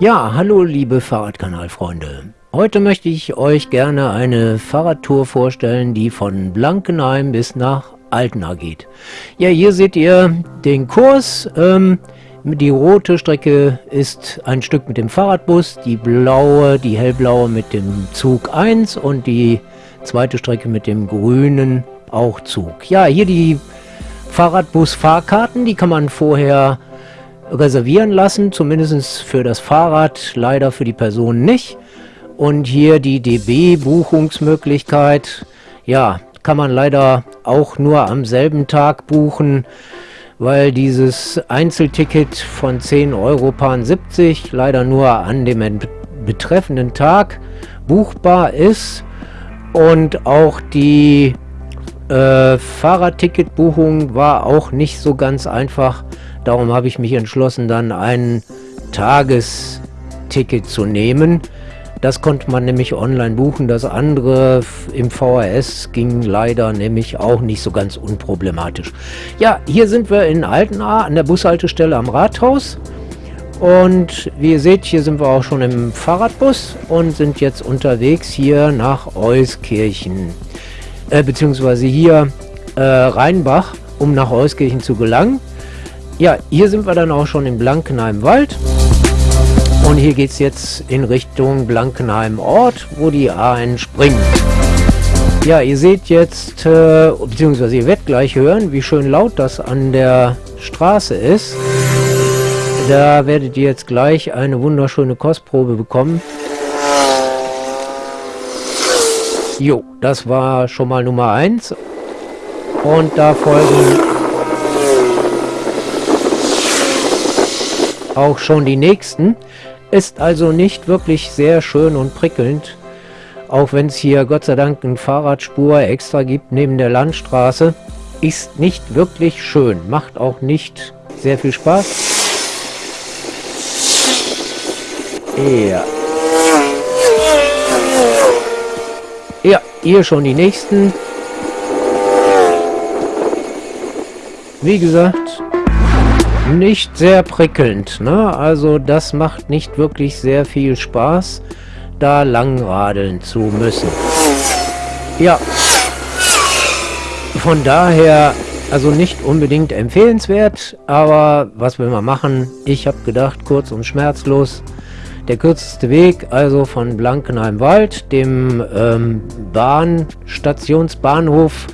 Ja, hallo liebe Fahrradkanalfreunde. Heute möchte ich euch gerne eine Fahrradtour vorstellen, die von Blankenheim bis nach Altena geht. Ja, hier seht ihr den Kurs. Ähm, die rote Strecke ist ein Stück mit dem Fahrradbus, die blaue, die hellblaue mit dem Zug 1 und die zweite Strecke mit dem grünen auch Zug. Ja, hier die Fahrradbus-Fahrkarten, die kann man vorher reservieren lassen, zumindest für das Fahrrad, leider für die Person nicht. Und hier die DB-Buchungsmöglichkeit, ja, kann man leider auch nur am selben Tag buchen, weil dieses Einzelticket von 10 Euro 70 leider nur an dem betreffenden Tag buchbar ist und auch die äh, Fahrradticketbuchung war auch nicht so ganz einfach. Darum habe ich mich entschlossen, dann ein Tagesticket zu nehmen. Das konnte man nämlich online buchen. Das andere im VHS ging leider nämlich auch nicht so ganz unproblematisch. Ja, hier sind wir in Altenaar an der Bushaltestelle am Rathaus. Und wie ihr seht, hier sind wir auch schon im Fahrradbus und sind jetzt unterwegs hier nach Euskirchen äh, beziehungsweise hier äh, Rheinbach, um nach Euskirchen zu gelangen. Ja, hier sind wir dann auch schon in Blankenheim Wald. Und hier geht es jetzt in Richtung Blankenheim Ort, wo die A entspringt. Ja, ihr seht jetzt, äh, beziehungsweise ihr werdet gleich hören, wie schön laut das an der Straße ist. Da werdet ihr jetzt gleich eine wunderschöne Kostprobe bekommen. Jo, das war schon mal Nummer 1. Und da folgen auch schon die nächsten. Ist also nicht wirklich sehr schön und prickelnd. Auch wenn es hier Gott sei Dank eine Fahrradspur extra gibt neben der Landstraße. Ist nicht wirklich schön. Macht auch nicht sehr viel Spaß. Ja. Ja, hier schon die nächsten. Wie gesagt, nicht sehr prickelnd. Ne? Also das macht nicht wirklich sehr viel Spaß, da langradeln zu müssen. Ja, von daher also nicht unbedingt empfehlenswert, aber was will man machen? Ich habe gedacht, kurz und schmerzlos der kürzeste Weg also von Blankenheim-Wald, dem ähm, Bahnstationsbahnhof,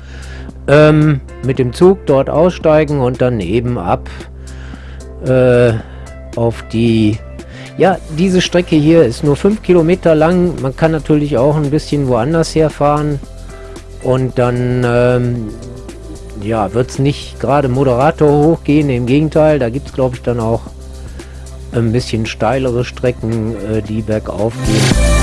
ähm, mit dem Zug dort aussteigen und dann eben ab äh, auf die... Ja, diese Strecke hier ist nur 5 Kilometer lang. Man kann natürlich auch ein bisschen woanders herfahren. Und dann ähm, ja, wird es nicht gerade Moderator hochgehen. Im Gegenteil, da gibt es glaube ich dann auch ein bisschen steilere Strecken, äh, die bergauf gehen.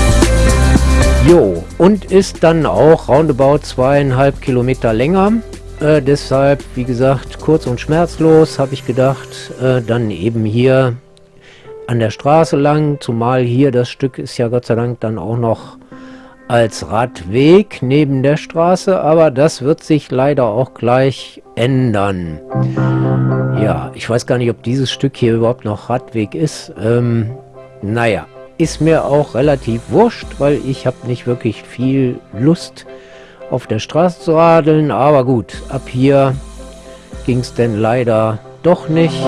Jo, und ist dann auch roundabout zweieinhalb Kilometer länger. Äh, deshalb, wie gesagt, kurz und schmerzlos, habe ich gedacht, äh, dann eben hier an der Straße lang, zumal hier das Stück ist ja Gott sei Dank dann auch noch als Radweg neben der Straße, aber das wird sich leider auch gleich ändern. Ja, ich weiß gar nicht, ob dieses Stück hier überhaupt noch Radweg ist. Ähm, naja, ist mir auch relativ wurscht, weil ich habe nicht wirklich viel Lust auf der Straße zu radeln, aber gut, ab hier ging es denn leider doch nicht.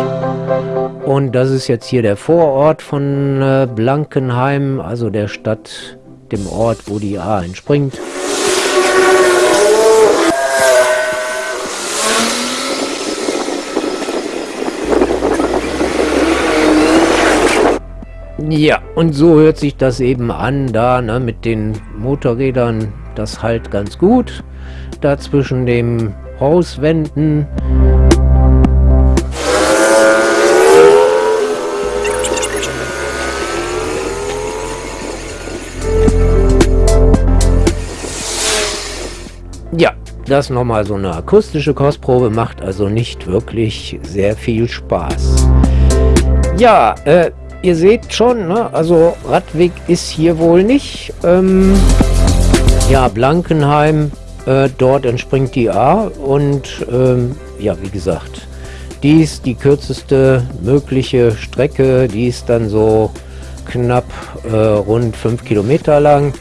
Und das ist jetzt hier der Vorort von äh, Blankenheim, also der Stadt dem Ort, wo die A entspringt. Ja, und so hört sich das eben an, da ne, mit den Motorrädern, das halt ganz gut. Da zwischen dem Hauswänden Ja, das nochmal so eine akustische Kostprobe, macht also nicht wirklich sehr viel Spaß. Ja, äh, ihr seht schon, ne? also Radweg ist hier wohl nicht. Ähm, ja, Blankenheim, äh, dort entspringt die A und ähm, ja, wie gesagt, die ist die kürzeste mögliche Strecke, die ist dann so knapp äh, rund 5 Kilometer lang.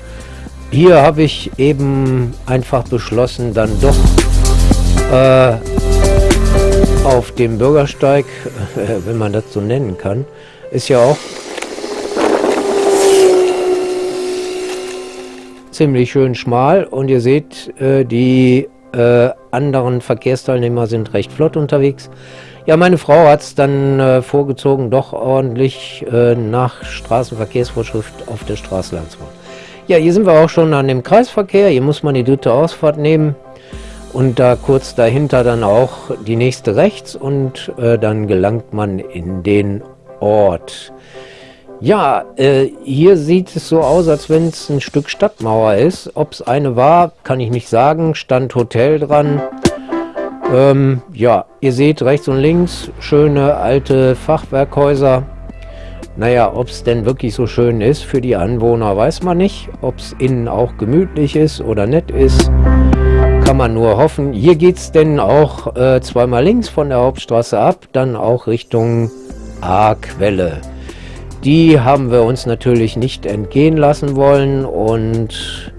Hier habe ich eben einfach beschlossen, dann doch äh, auf dem Bürgersteig, wenn man das so nennen kann, ist ja auch ziemlich schön schmal und ihr seht, äh, die äh, anderen Verkehrsteilnehmer sind recht flott unterwegs. Ja, meine Frau hat es dann äh, vorgezogen, doch ordentlich nach Straßenverkehrsvorschrift auf der Straße lang zu fahren. Ja, hier sind wir auch schon an dem Kreisverkehr. Hier muss man die dritte Ausfahrt nehmen und da kurz dahinter dann auch die nächste rechts und äh, dann gelangt man in den Ort. Ja, äh, hier sieht es so aus, als wenn es ein Stück Stadtmauer ist. Ob es eine war, kann ich nicht sagen. Stand Hotel dran. Ähm, ja, ihr seht rechts und links schöne alte Fachwerkhäuser. Naja, ob es denn wirklich so schön ist für die Anwohner, weiß man nicht. Ob es innen auch gemütlich ist oder nett ist, kann man nur hoffen. Hier geht es denn auch äh, zweimal links von der Hauptstraße ab, dann auch Richtung A-Quelle. Die haben wir uns natürlich nicht entgehen lassen wollen und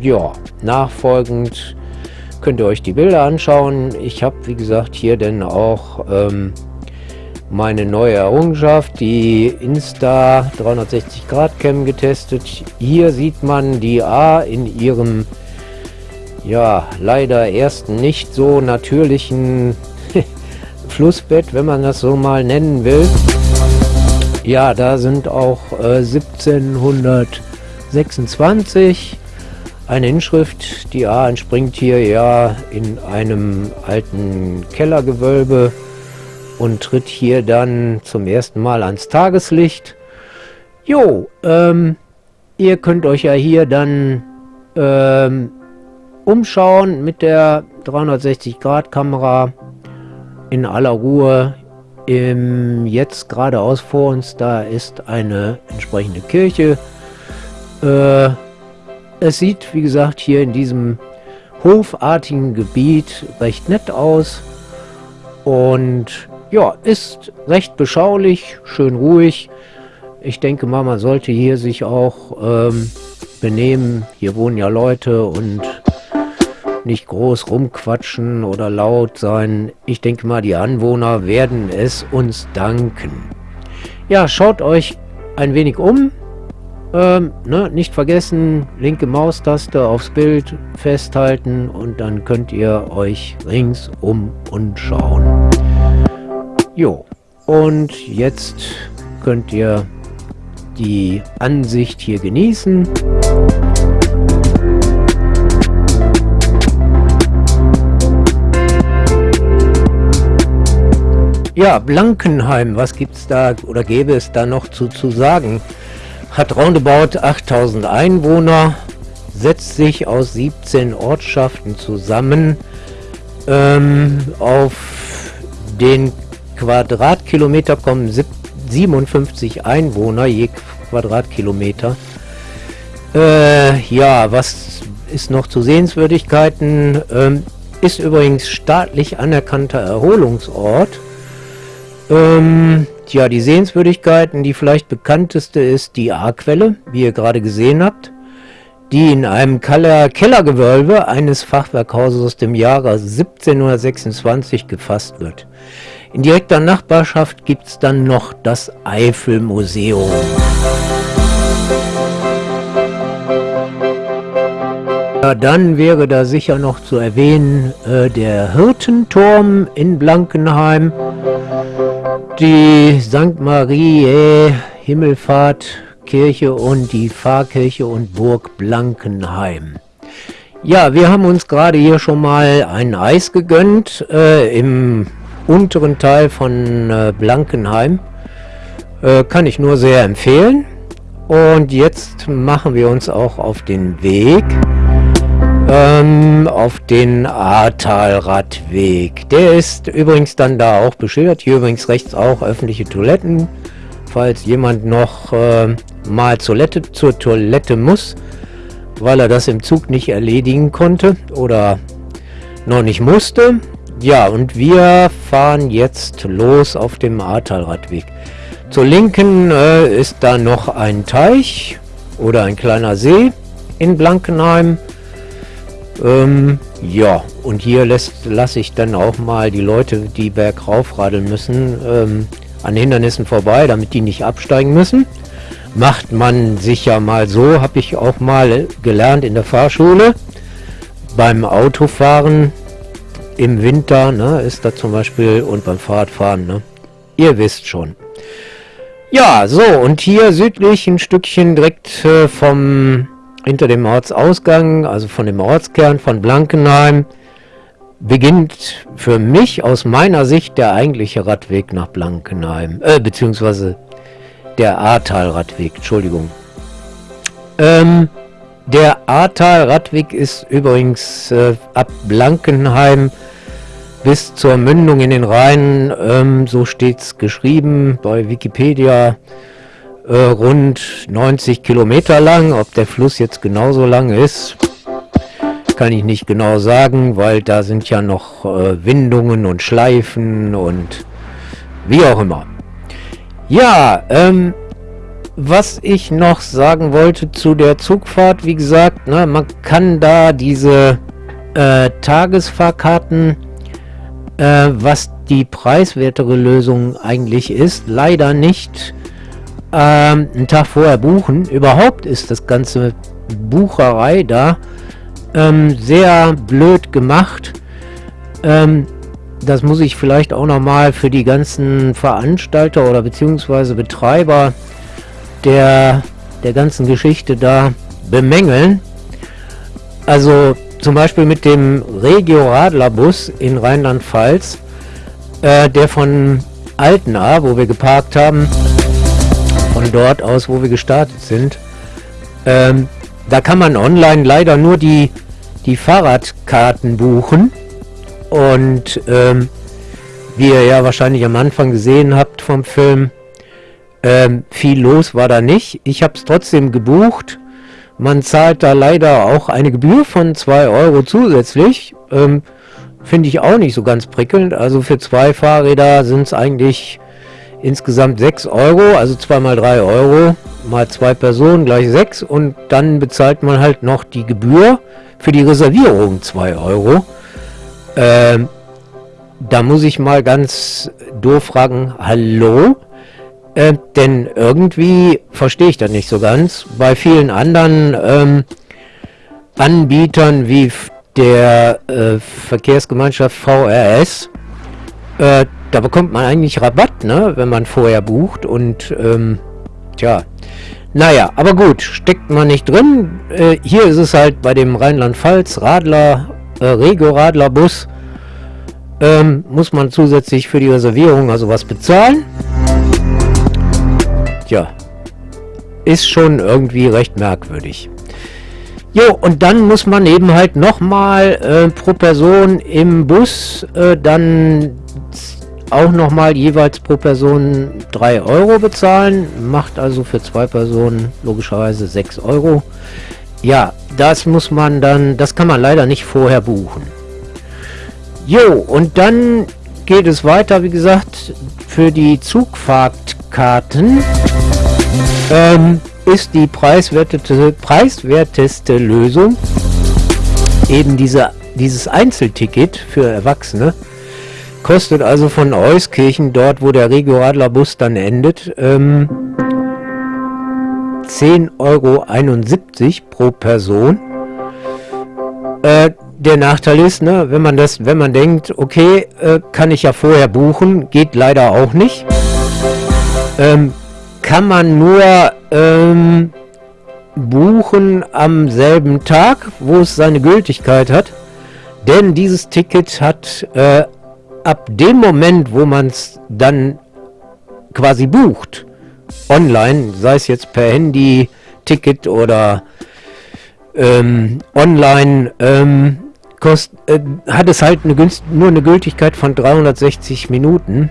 ja, nachfolgend könnt ihr euch die Bilder anschauen. Ich habe, wie gesagt, hier denn auch ähm, meine neue Errungenschaft, die Insta 360 Grad Cam getestet. Hier sieht man die A in ihrem, ja, leider ersten nicht so natürlichen Flussbett, wenn man das so mal nennen will. Ja, da sind auch äh, 1726 eine Inschrift, die A entspringt hier ja in einem alten Kellergewölbe und tritt hier dann zum ersten Mal ans Tageslicht. Jo, ähm, ihr könnt euch ja hier dann ähm, umschauen mit der 360-Grad-Kamera in aller Ruhe. Im, jetzt geradeaus vor uns, da ist eine entsprechende Kirche. Äh, es sieht, wie gesagt, hier in diesem hofartigen Gebiet recht nett aus und ja, ist recht beschaulich, schön ruhig. Ich denke mal, man sollte hier sich auch ähm, benehmen. Hier wohnen ja Leute und nicht groß rumquatschen oder laut sein. Ich denke mal, die Anwohner werden es uns danken. Ja, schaut euch ein wenig um. Ähm, ne, nicht vergessen, linke Maustaste aufs Bild festhalten und dann könnt ihr euch ringsum umschauen. Jo, und jetzt könnt ihr die Ansicht hier genießen. Ja, Blankenheim, was gibt es da oder gäbe es da noch zu, zu sagen? hat roundabout 8000 Einwohner, setzt sich aus 17 Ortschaften zusammen. Ähm, auf den Quadratkilometer kommen 57 Einwohner je Quadratkilometer. Äh, ja, was ist noch zu Sehenswürdigkeiten? Ähm, ist übrigens staatlich anerkannter Erholungsort. Ähm, Tja, die Sehenswürdigkeiten, die vielleicht bekannteste ist die A-Quelle, wie ihr gerade gesehen habt, die in einem Keller Kellergewölbe eines Fachwerkhauses aus dem Jahre 1726 gefasst wird. In direkter Nachbarschaft gibt es dann noch das Eifelmuseum. Ja, dann wäre da sicher noch zu erwähnen äh, der Hirtenturm in Blankenheim die St. Marie Himmelfahrt Kirche und die Pfarrkirche und Burg Blankenheim. Ja, wir haben uns gerade hier schon mal ein Eis gegönnt äh, im unteren Teil von äh, Blankenheim. Äh, kann ich nur sehr empfehlen. Und jetzt machen wir uns auch auf den Weg ähm, auf den Ahrtal-Radweg. Der ist übrigens dann da auch beschildert. Hier übrigens rechts auch öffentliche Toiletten. Falls jemand noch äh, mal Toilette, zur Toilette muss, weil er das im Zug nicht erledigen konnte oder noch nicht musste. Ja, und wir fahren jetzt los auf dem Ahrtal-Radweg. Zur Linken äh, ist da noch ein Teich oder ein kleiner See in Blankenheim. Ähm, ja, und hier lasse ich dann auch mal die Leute, die bergauf radeln müssen, ähm, an Hindernissen vorbei, damit die nicht absteigen müssen. Macht man sich ja mal so, habe ich auch mal gelernt in der Fahrschule. Beim Autofahren im Winter ne, ist da zum Beispiel und beim Fahrradfahren, ne, ihr wisst schon. Ja, so, und hier südlich ein Stückchen direkt äh, vom, hinter dem Ortsausgang, also von dem Ortskern von Blankenheim, beginnt für mich aus meiner Sicht der eigentliche Radweg nach Blankenheim, äh, beziehungsweise der Ahrtal-Radweg, Entschuldigung. Ähm, der Ahrtal-Radweg ist übrigens äh, ab Blankenheim bis zur Mündung in den Rhein, ähm, so steht's geschrieben bei Wikipedia, äh, rund 90 Kilometer lang. Ob der Fluss jetzt genauso lang ist, kann ich nicht genau sagen, weil da sind ja noch äh, Windungen und Schleifen und wie auch immer. Ja, ähm, was ich noch sagen wollte zu der Zugfahrt, wie gesagt, ne, man kann da diese äh, Tagesfahrkarten äh, was die preiswertere Lösung eigentlich ist, leider nicht ähm, einen Tag vorher buchen. Überhaupt ist das ganze Bucherei da ähm, sehr blöd gemacht. Ähm, das muss ich vielleicht auch nochmal für die ganzen Veranstalter oder beziehungsweise Betreiber der, der ganzen Geschichte da bemängeln. Also zum Beispiel mit dem Regio Radlerbus in Rheinland-Pfalz, äh, der von Altena, wo wir geparkt haben, von dort aus, wo wir gestartet sind, ähm, da kann man online leider nur die, die Fahrradkarten buchen und ähm, wie ihr ja wahrscheinlich am Anfang gesehen habt vom Film, ähm, viel los war da nicht. Ich habe es trotzdem gebucht man zahlt da leider auch eine Gebühr von 2 Euro zusätzlich. Ähm, Finde ich auch nicht so ganz prickelnd. Also für zwei Fahrräder sind es eigentlich insgesamt 6 Euro, also 2 mal 3 Euro, mal zwei Personen gleich 6 und dann bezahlt man halt noch die Gebühr für die Reservierung 2 Euro. Ähm, da muss ich mal ganz doof fragen, hallo? Äh, denn irgendwie verstehe ich das nicht so ganz. Bei vielen anderen ähm, Anbietern wie der äh, Verkehrsgemeinschaft VRS, äh, da bekommt man eigentlich Rabatt, ne, wenn man vorher bucht und ähm, tja, naja, aber gut, steckt man nicht drin. Äh, hier ist es halt bei dem Rheinland-Pfalz Radler, äh, Rego-Radler-Bus, ähm, muss man zusätzlich für die Reservierung also was bezahlen ja, ist schon irgendwie recht merkwürdig. Jo, und dann muss man eben halt nochmal äh, pro Person im Bus äh, dann auch nochmal jeweils pro Person 3 Euro bezahlen. Macht also für zwei Personen logischerweise 6 Euro. Ja, das muss man dann, das kann man leider nicht vorher buchen. Jo, und dann geht es weiter, wie gesagt, für die Zugfahrtkarten ähm, ist die preiswerteste, preiswerteste Lösung eben diese, dieses Einzelticket für Erwachsene. Kostet also von Euskirchen, dort wo der Regio Adler Bus dann endet, ähm, 10,71 Euro pro Person. Äh, der Nachteil ist, ne, wenn man das, wenn man denkt, okay, äh, kann ich ja vorher buchen, geht leider auch nicht. Ähm, kann man nur ähm, buchen am selben Tag, wo es seine Gültigkeit hat. Denn dieses Ticket hat äh, ab dem Moment, wo man es dann quasi bucht, online, sei es jetzt per Handy, Ticket oder ähm, online, ähm, kost, äh, hat es halt eine nur eine Gültigkeit von 360 Minuten.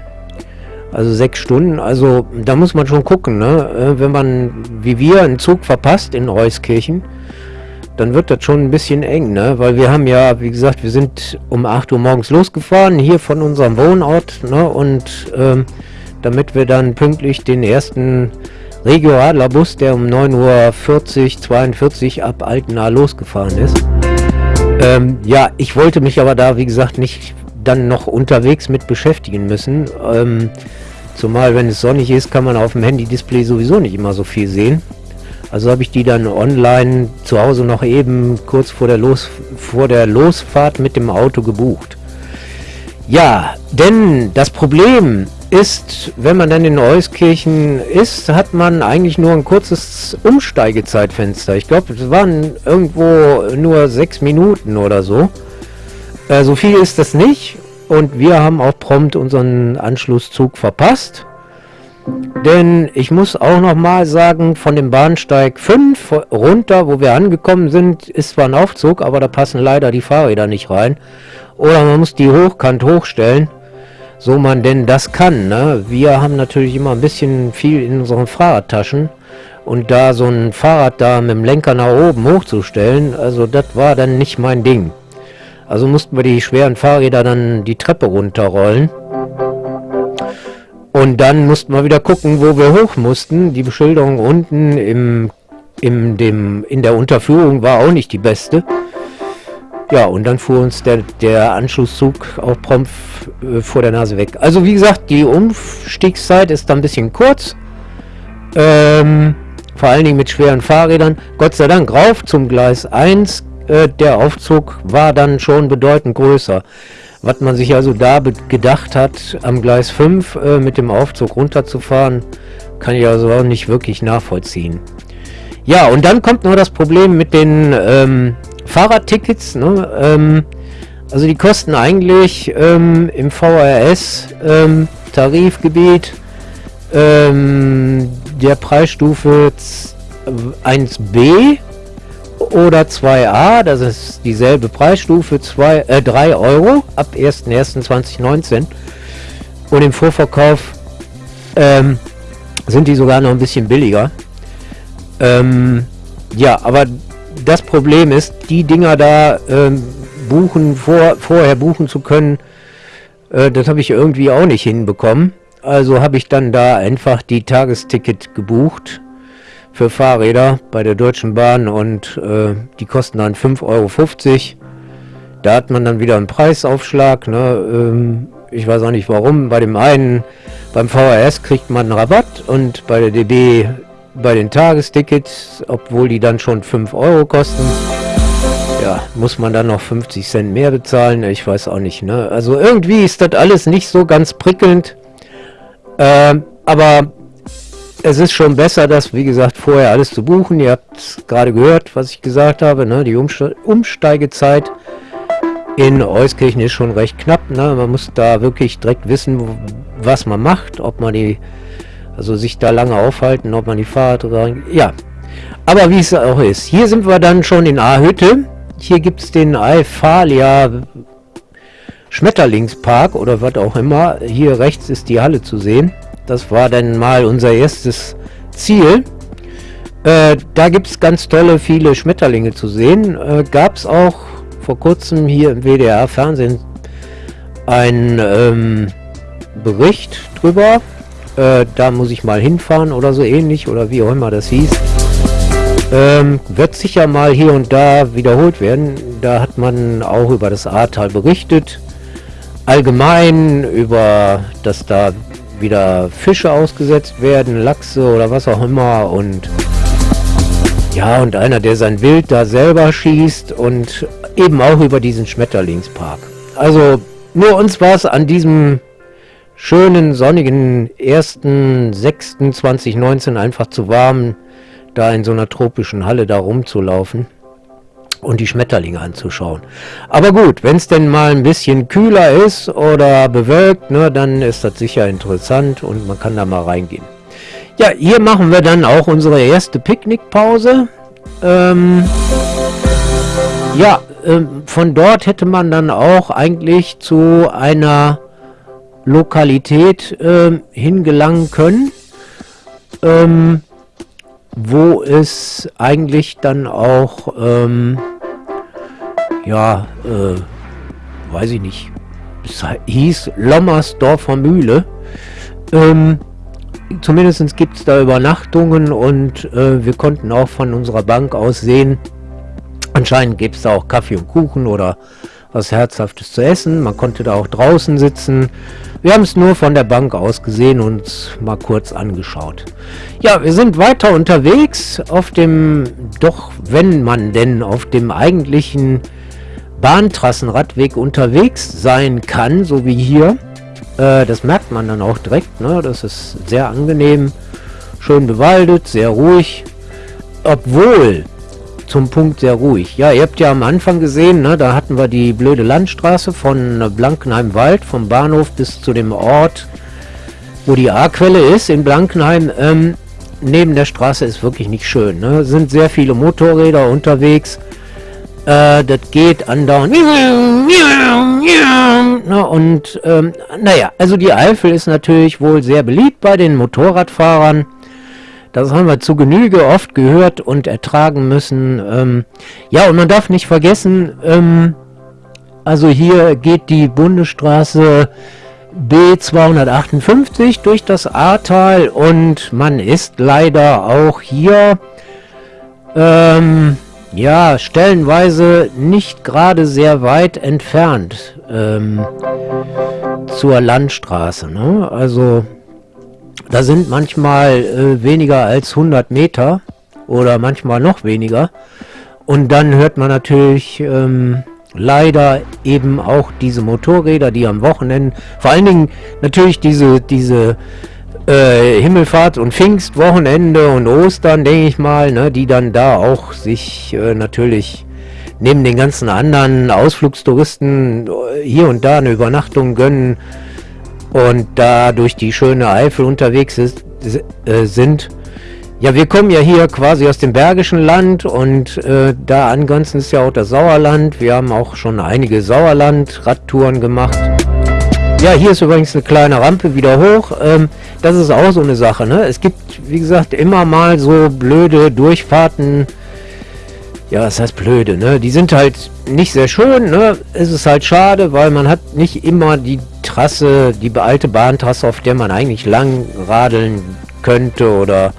Also sechs Stunden, also da muss man schon gucken, ne? Äh, wenn man, wie wir, einen Zug verpasst in Reuskirchen, dann wird das schon ein bisschen eng, ne? Weil wir haben ja, wie gesagt, wir sind um 8 Uhr morgens losgefahren, hier von unserem Wohnort, ne? Und ähm, damit wir dann pünktlich den ersten Regio-Adler-Bus, der um 9.40 Uhr 42 ab Altena losgefahren ist. Ähm, ja, ich wollte mich aber da, wie gesagt, nicht dann noch unterwegs mit beschäftigen müssen. Ähm, zumal, wenn es sonnig ist, kann man auf dem Handy-Display sowieso nicht immer so viel sehen. Also habe ich die dann online zu Hause noch eben kurz vor der, Los, vor der Losfahrt mit dem Auto gebucht. Ja, denn das Problem ist, wenn man dann in Euskirchen ist, hat man eigentlich nur ein kurzes Umsteigezeitfenster. Ich glaube, es waren irgendwo nur sechs Minuten oder so. Äh, so viel ist das nicht. Und wir haben auch prompt unseren Anschlusszug verpasst. Denn ich muss auch noch mal sagen, von dem Bahnsteig 5 runter, wo wir angekommen sind, ist zwar ein Aufzug, aber da passen leider die Fahrräder nicht rein. Oder man muss die hochkant hochstellen, so man denn das kann. Ne? Wir haben natürlich immer ein bisschen viel in unseren Fahrradtaschen. Und da so ein Fahrrad da mit dem Lenker nach oben hochzustellen, also das war dann nicht mein Ding. Also mussten wir die schweren Fahrräder dann die Treppe runterrollen. Und dann mussten wir wieder gucken, wo wir hoch mussten. Die Beschilderung unten im, im, dem, in der Unterführung war auch nicht die beste. Ja, und dann fuhr uns der, der Anschlusszug auch prompt äh, vor der Nase weg. Also wie gesagt, die Umstiegszeit ist dann ein bisschen kurz. Ähm, vor allen Dingen mit schweren Fahrrädern. Gott sei Dank rauf zum Gleis 1. Äh, der Aufzug war dann schon bedeutend größer. Was man sich also da gedacht hat, am Gleis 5 äh, mit dem Aufzug runterzufahren, kann ich also auch nicht wirklich nachvollziehen. Ja, und dann kommt noch das Problem mit den ähm, Fahrradtickets. Ne? Ähm, also die kosten eigentlich ähm, im VRS ähm, ähm, der Preisstufe 1b oder 2a, das ist dieselbe Preisstufe, 2, äh, 3 Euro ab 1.1.2019 und im Vorverkauf ähm, sind die sogar noch ein bisschen billiger. Ähm, ja, aber das Problem ist, die Dinger da ähm, buchen, vor, vorher buchen zu können, äh, das habe ich irgendwie auch nicht hinbekommen. Also habe ich dann da einfach die Tagesticket gebucht für Fahrräder bei der Deutschen Bahn und äh, die kosten dann 5,50 Euro. Da hat man dann wieder einen Preisaufschlag. Ne? Ähm, ich weiß auch nicht warum. Bei dem einen, beim VHS kriegt man einen Rabatt und bei der DB bei den Tagestickets, obwohl die dann schon 5 Euro kosten, ja, muss man dann noch 50 Cent mehr bezahlen. Ich weiß auch nicht. Ne? Also irgendwie ist das alles nicht so ganz prickelnd. Ähm, aber es ist schon besser, das, wie gesagt, vorher alles zu buchen. Ihr habt gerade gehört, was ich gesagt habe. Ne? Die Umste Umsteigezeit in Euskirchen ist schon recht knapp. Ne? Man muss da wirklich direkt wissen, was man macht, ob man die, also sich da lange aufhalten, ob man die Fahrrad ja. Aber wie es auch ist. Hier sind wir dann schon in A-Hütte. Hier gibt es den Alphalia Schmetterlingspark oder was auch immer. Hier rechts ist die Halle zu sehen. Das war dann mal unser erstes Ziel. Äh, da gibt es ganz tolle, viele Schmetterlinge zu sehen. Äh, Gab es auch vor kurzem hier im WDR-Fernsehen einen ähm, Bericht drüber. Äh, da muss ich mal hinfahren oder so ähnlich oder wie auch immer das hieß. Ähm, wird sicher mal hier und da wiederholt werden. Da hat man auch über das Ahrtal berichtet. Allgemein über, dass da wieder Fische ausgesetzt werden, Lachse oder was auch immer und ja, und einer, der sein Wild da selber schießt und eben auch über diesen Schmetterlingspark. Also nur uns war es an diesem schönen sonnigen 1.6.2019 einfach zu warm, da in so einer tropischen Halle da rumzulaufen und die Schmetterlinge anzuschauen. Aber gut, wenn es denn mal ein bisschen kühler ist oder bewölkt, ne, dann ist das sicher interessant und man kann da mal reingehen. Ja, hier machen wir dann auch unsere erste Picknickpause. Ähm, ja, ähm, von dort hätte man dann auch eigentlich zu einer Lokalität ähm, hingelangen können. Ähm, wo es eigentlich dann auch, ähm, ja, äh, weiß ich nicht, es hieß Lommersdorfer Mühle. Ähm, Zumindest gibt es da Übernachtungen und äh, wir konnten auch von unserer Bank aus sehen, anscheinend gibt es da auch Kaffee und Kuchen oder was Herzhaftes zu essen. Man konnte da auch draußen sitzen. Wir haben es nur von der Bank aus gesehen und mal kurz angeschaut. Ja, wir sind weiter unterwegs auf dem, doch wenn man denn auf dem eigentlichen Bahntrassenradweg unterwegs sein kann, so wie hier. Äh, das merkt man dann auch direkt. Ne? Das ist sehr angenehm, schön bewaldet, sehr ruhig. Obwohl, zum Punkt sehr ruhig. Ja, ihr habt ja am Anfang gesehen, ne, da hatten wir die blöde Landstraße von Blankenheim-Wald, vom Bahnhof bis zu dem Ort, wo die A-Quelle ist, in Blankenheim. Ähm, neben der Straße ist wirklich nicht schön. Ne? sind sehr viele Motorräder unterwegs. Äh, das geht andauernd. Und ähm, naja, also die Eifel ist natürlich wohl sehr beliebt bei den Motorradfahrern. Das haben wir zu Genüge oft gehört und ertragen müssen. Ähm, ja, und man darf nicht vergessen, ähm, also hier geht die Bundesstraße B258 durch das Ahrtal und man ist leider auch hier ähm, ja, stellenweise nicht gerade sehr weit entfernt ähm, zur Landstraße. Ne? Also da sind manchmal äh, weniger als 100 Meter oder manchmal noch weniger. Und dann hört man natürlich ähm, leider eben auch diese Motorräder, die am Wochenende, vor allen Dingen natürlich diese, diese äh, Himmelfahrt und Pfingstwochenende und Ostern, denke ich mal, ne, die dann da auch sich äh, natürlich neben den ganzen anderen Ausflugstouristen äh, hier und da eine Übernachtung gönnen und da durch die schöne Eifel unterwegs ist, äh, sind. Ja, wir kommen ja hier quasi aus dem Bergischen Land und äh, da angrenzend ist ja auch das Sauerland. Wir haben auch schon einige Sauerland-Radtouren gemacht. Ja, hier ist übrigens eine kleine Rampe wieder hoch. Ähm, das ist auch so eine Sache. Ne? Es gibt, wie gesagt, immer mal so blöde Durchfahrten. Ja, was heißt blöde, ne? Die sind halt nicht sehr schön, ne? Es ist halt schade, weil man hat nicht immer die Trasse, die alte Bahntrasse, auf der man eigentlich lang radeln könnte oder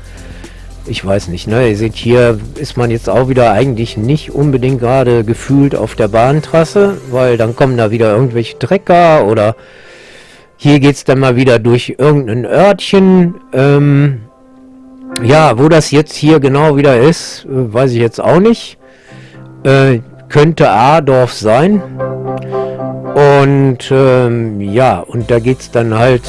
ich weiß nicht, ne? Ihr seht, hier ist man jetzt auch wieder eigentlich nicht unbedingt gerade gefühlt auf der Bahntrasse, weil dann kommen da wieder irgendwelche Trecker oder hier geht es dann mal wieder durch irgendein Örtchen. Ähm, ja, wo das jetzt hier genau wieder ist, äh, weiß ich jetzt auch nicht. Äh, könnte Adorf sein. Und ähm, ja, und da geht es dann halt,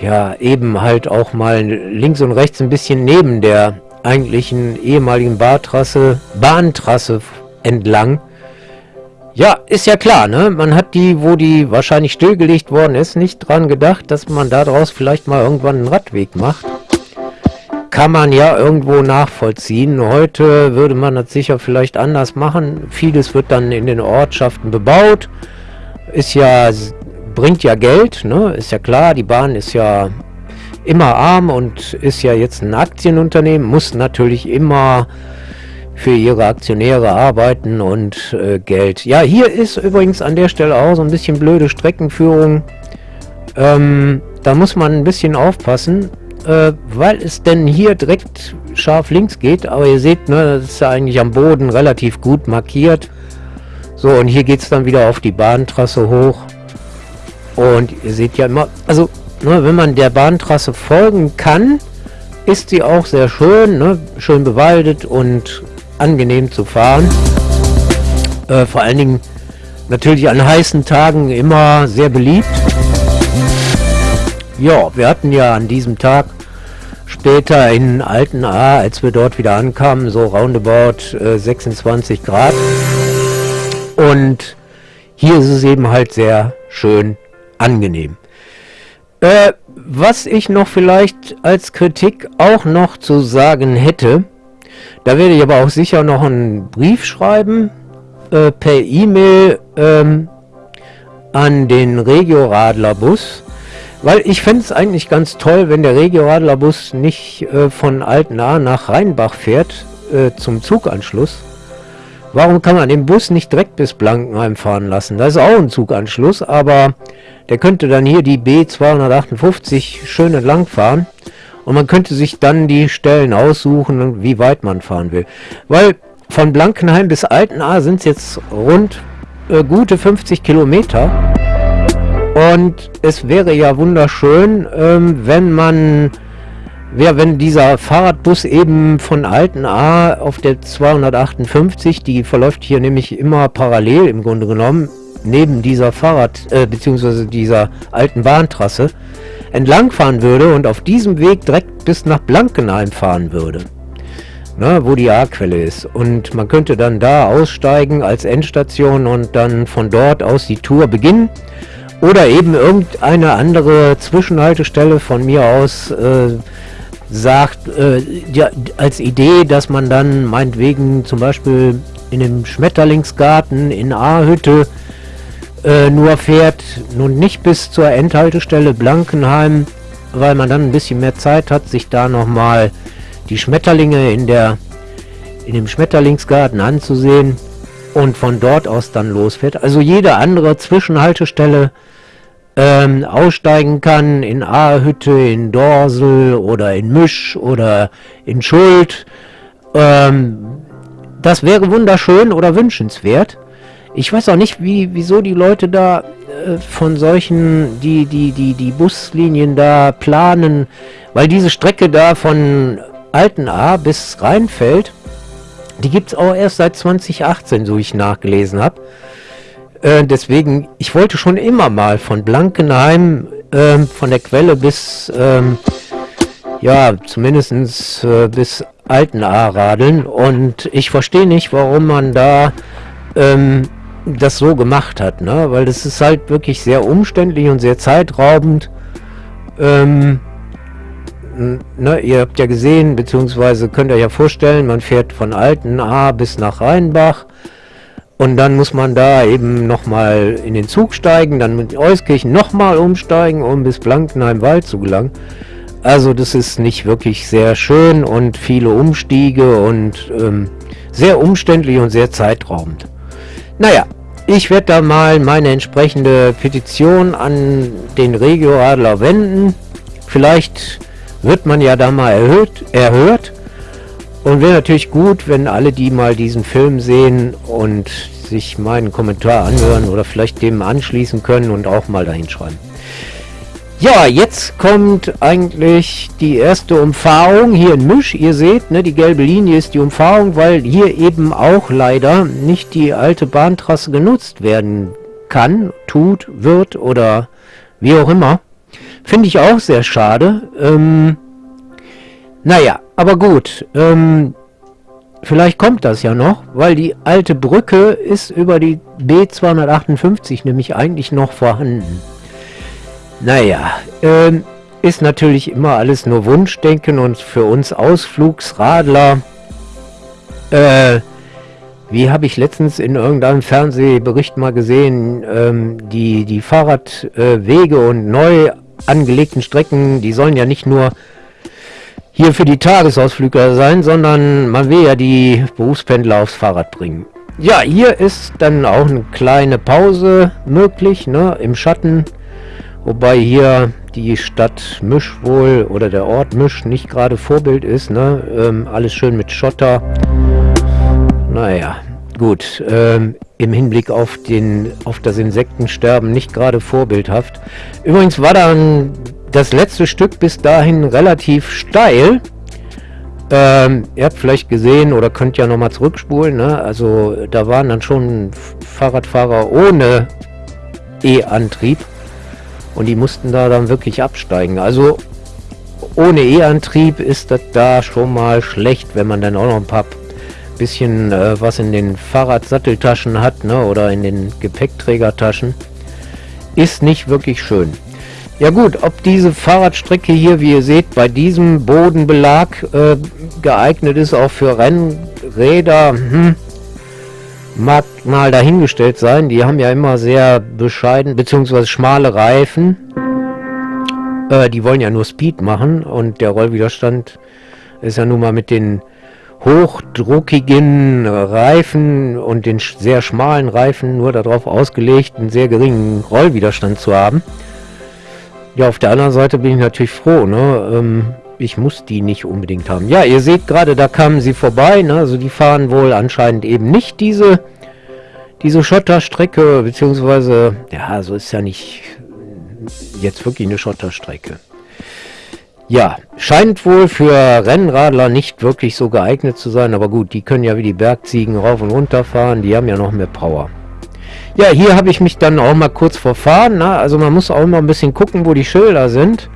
ja, eben halt auch mal links und rechts ein bisschen neben der eigentlichen ehemaligen Bahntrasse, Bahntrasse entlang. Ja, ist ja klar, ne? Man hat die, wo die wahrscheinlich stillgelegt worden ist, nicht dran gedacht, dass man daraus vielleicht mal irgendwann einen Radweg macht. Kann man ja irgendwo nachvollziehen. Heute würde man das sicher vielleicht anders machen. Vieles wird dann in den Ortschaften bebaut. Ist ja, bringt ja Geld, ne? Ist ja klar, die Bahn ist ja immer arm und ist ja jetzt ein Aktienunternehmen, muss natürlich immer für ihre Aktionäre arbeiten und äh, Geld. Ja, hier ist übrigens an der Stelle auch so ein bisschen blöde Streckenführung. Ähm, da muss man ein bisschen aufpassen, äh, weil es denn hier direkt scharf links geht. Aber ihr seht, ne, das ist ja eigentlich am Boden relativ gut markiert. So, und hier geht es dann wieder auf die Bahntrasse hoch. Und ihr seht ja immer, also ne, wenn man der Bahntrasse folgen kann, ist sie auch sehr schön, ne, schön bewaldet und angenehm zu fahren. Äh, vor allen Dingen natürlich an heißen Tagen immer sehr beliebt. Ja, wir hatten ja an diesem Tag später in Alten A, als wir dort wieder ankamen, so roundabout äh, 26 Grad. Und hier ist es eben halt sehr schön angenehm. Äh, was ich noch vielleicht als Kritik auch noch zu sagen hätte, da werde ich aber auch sicher noch einen Brief schreiben, äh, per E-Mail ähm, an den Regio-Radler-Bus. Weil ich fände es eigentlich ganz toll, wenn der Regio-Radler-Bus nicht äh, von Altenahr nach Rheinbach fährt, äh, zum Zuganschluss. warum kann man den Bus nicht direkt bis Blankenheim fahren lassen? Da ist auch ein Zuganschluss, aber der könnte dann hier die B258 schön entlang fahren. Und man könnte sich dann die Stellen aussuchen, wie weit man fahren will. Weil von Blankenheim bis Altenaar sind es jetzt rund äh, gute 50 Kilometer. Und es wäre ja wunderschön, ähm, wenn man, ja, wenn dieser Fahrradbus eben von Altenaar auf der 258, die verläuft hier nämlich immer parallel im Grunde genommen, neben dieser Fahrrad, äh, beziehungsweise dieser alten Bahntrasse, entlangfahren würde und auf diesem Weg direkt bis nach Blankenheim fahren würde. Na, wo die A-Quelle ist. Und man könnte dann da aussteigen als Endstation und dann von dort aus die Tour beginnen. Oder eben irgendeine andere Zwischenhaltestelle von mir aus äh, sagt, äh, ja, als Idee, dass man dann meinetwegen zum Beispiel in dem Schmetterlingsgarten in A-Hütte äh, nur fährt, nun nicht bis zur Endhaltestelle Blankenheim, weil man dann ein bisschen mehr Zeit hat, sich da nochmal die Schmetterlinge in der in dem Schmetterlingsgarten anzusehen und von dort aus dann losfährt. Also jede andere Zwischenhaltestelle ähm, aussteigen kann in Ahütte, in Dorsel oder in Misch oder in Schuld. Ähm, das wäre wunderschön oder wünschenswert. Ich weiß auch nicht, wie, wieso die Leute da äh, von solchen, die, die, die, die Buslinien da planen, weil diese Strecke da von Altenaar bis Rheinfeld, die gibt es auch erst seit 2018, so ich nachgelesen habe. Äh, deswegen, ich wollte schon immer mal von Blankenheim, äh, von der Quelle bis, ähm, ja, zumindest äh, bis Altenaar radeln. Und ich verstehe nicht, warum man da ähm, das so gemacht hat, ne? Weil das ist halt wirklich sehr umständlich und sehr zeitraubend. Ähm, ne, ihr habt ja gesehen, beziehungsweise könnt ihr ja vorstellen, man fährt von Altenaar bis nach Rheinbach und dann muss man da eben nochmal in den Zug steigen, dann mit Euskirchen nochmal umsteigen, um bis Blankenheim-Wald zu gelangen. Also das ist nicht wirklich sehr schön und viele Umstiege und ähm, sehr umständlich und sehr zeitraubend. Naja, ich werde da mal meine entsprechende Petition an den Regioadler wenden. Vielleicht wird man ja da mal erhöht, erhört. Und wäre natürlich gut, wenn alle die mal diesen Film sehen und sich meinen Kommentar anhören oder vielleicht dem anschließen können und auch mal dahin schreiben. Ja, jetzt kommt eigentlich die erste Umfahrung hier in Misch. Ihr seht, ne, die gelbe Linie ist die Umfahrung, weil hier eben auch leider nicht die alte Bahntrasse genutzt werden kann, tut, wird oder wie auch immer. Finde ich auch sehr schade. Ähm, naja, aber gut. Ähm, vielleicht kommt das ja noch, weil die alte Brücke ist über die B258 nämlich eigentlich noch vorhanden. Naja, ähm, ist natürlich immer alles nur Wunschdenken und für uns Ausflugsradler, äh, wie habe ich letztens in irgendeinem Fernsehbericht mal gesehen, ähm, die, die Fahrradwege äh, und neu angelegten Strecken, die sollen ja nicht nur hier für die Tagesausflüger sein, sondern man will ja die Berufspendler aufs Fahrrad bringen. Ja, hier ist dann auch eine kleine Pause möglich, ne, im Schatten Wobei hier die Stadt Misch wohl oder der Ort Misch nicht gerade Vorbild ist. Ne? Ähm, alles schön mit Schotter. Naja, gut. Ähm, Im Hinblick auf, den, auf das Insektensterben nicht gerade vorbildhaft. Übrigens war dann das letzte Stück bis dahin relativ steil. Ähm, ihr habt vielleicht gesehen oder könnt ja nochmal zurückspulen. Ne? Also da waren dann schon Fahrradfahrer ohne E-Antrieb und die mussten da dann wirklich absteigen. Also ohne E-Antrieb ist das da schon mal schlecht, wenn man dann auch noch ein paar bisschen äh, was in den Fahrradsatteltaschen hat ne, oder in den Gepäckträgertaschen. Ist nicht wirklich schön. Ja gut, ob diese Fahrradstrecke hier, wie ihr seht, bei diesem Bodenbelag äh, geeignet ist, auch für Rennräder, hm, mag mal dahingestellt sein. Die haben ja immer sehr bescheiden, beziehungsweise schmale Reifen. Äh, die wollen ja nur Speed machen und der Rollwiderstand ist ja nun mal mit den hochdruckigen Reifen und den sehr schmalen Reifen nur darauf ausgelegt, einen sehr geringen Rollwiderstand zu haben. Ja, auf der anderen Seite bin ich natürlich froh, ne? Ähm, ich muss die nicht unbedingt haben. Ja, ihr seht gerade, da kamen sie vorbei, ne? Also die fahren wohl anscheinend eben nicht diese, diese Schotterstrecke, beziehungsweise, ja, so ist ja nicht jetzt wirklich eine Schotterstrecke. Ja, scheint wohl für Rennradler nicht wirklich so geeignet zu sein, aber gut, die können ja wie die Bergziegen rauf und runter fahren, die haben ja noch mehr Power. Ja, hier habe ich mich dann auch mal kurz verfahren, ne? also man muss auch immer ein bisschen gucken, wo die Schilder sind.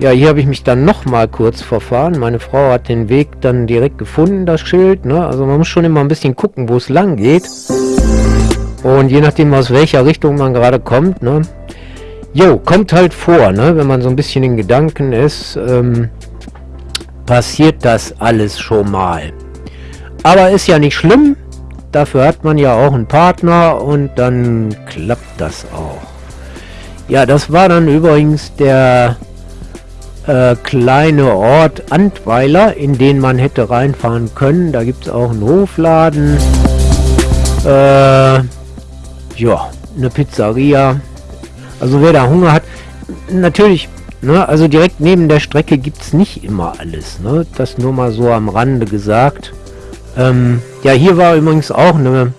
Ja, hier habe ich mich dann noch mal kurz verfahren. Meine Frau hat den Weg dann direkt gefunden, das Schild. Ne? Also man muss schon immer ein bisschen gucken, wo es lang geht. Und je nachdem, aus welcher Richtung man gerade kommt, ne? Jo, kommt halt vor, ne? Wenn man so ein bisschen in Gedanken ist, ähm, passiert das alles schon mal. Aber ist ja nicht schlimm. Dafür hat man ja auch einen Partner und dann klappt das auch. Ja, das war dann übrigens der äh, kleine Ort Antweiler, in den man hätte reinfahren können. Da gibt es auch einen Hofladen. Äh, ja, eine Pizzeria. Also wer da Hunger hat, natürlich, ne, also direkt neben der Strecke gibt es nicht immer alles. Ne? Das nur mal so am Rande gesagt. Ähm, ja, hier war übrigens auch eine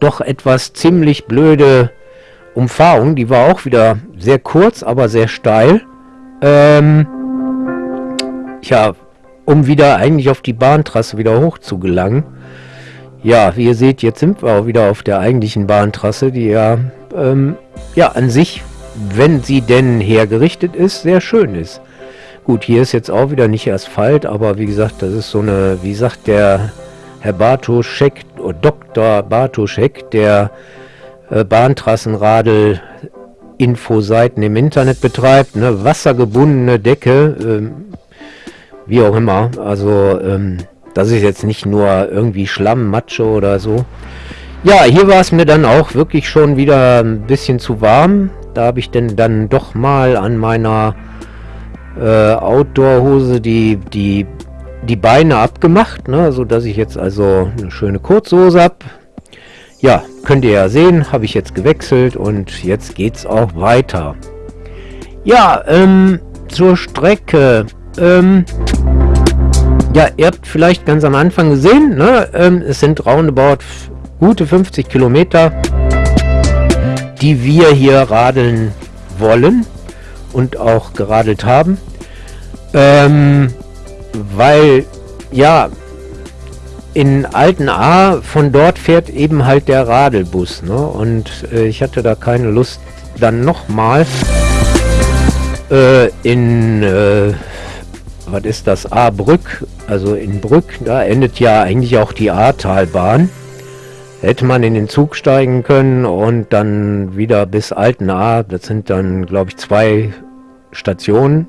doch etwas ziemlich blöde Umfahrung. Die war auch wieder sehr kurz, aber sehr steil. Ähm, ja, um wieder eigentlich auf die Bahntrasse wieder hoch zu gelangen. Ja, wie ihr seht, jetzt sind wir auch wieder auf der eigentlichen Bahntrasse, die ja, ähm, ja an sich, wenn sie denn hergerichtet ist, sehr schön ist. Gut, hier ist jetzt auch wieder nicht Asphalt, aber wie gesagt, das ist so eine, wie sagt der Herr Bartoschek, oder Dr. Bartoschek, der äh, Bahntrassenradel Infoseiten im Internet betreibt, ne, wassergebundene Decke, ähm, wie auch immer. Also ähm, das ist jetzt nicht nur irgendwie Schlamm, Matsche oder so. Ja, hier war es mir dann auch wirklich schon wieder ein bisschen zu warm. Da habe ich denn dann doch mal an meiner äh, Outdoor-Hose die, die, die Beine abgemacht, ne, so dass ich jetzt also eine schöne Kurzhose habe. Ja, könnt ihr ja sehen, habe ich jetzt gewechselt und jetzt geht's auch weiter. Ja, ähm, zur Strecke. Ähm, ja, ihr habt vielleicht ganz am Anfang gesehen, ne, ähm, es sind roundabout gute 50 Kilometer, die wir hier radeln wollen und auch geradelt haben. Ähm, weil, ja, in Alten A, von dort fährt eben halt der Radelbus. Ne? Und äh, ich hatte da keine Lust, dann nochmal äh, in, äh, was ist das, A-Brück, also in Brück, da endet ja eigentlich auch die A-Talbahn. Hätte man in den Zug steigen können und dann wieder bis Alten A, das sind dann, glaube ich, zwei Stationen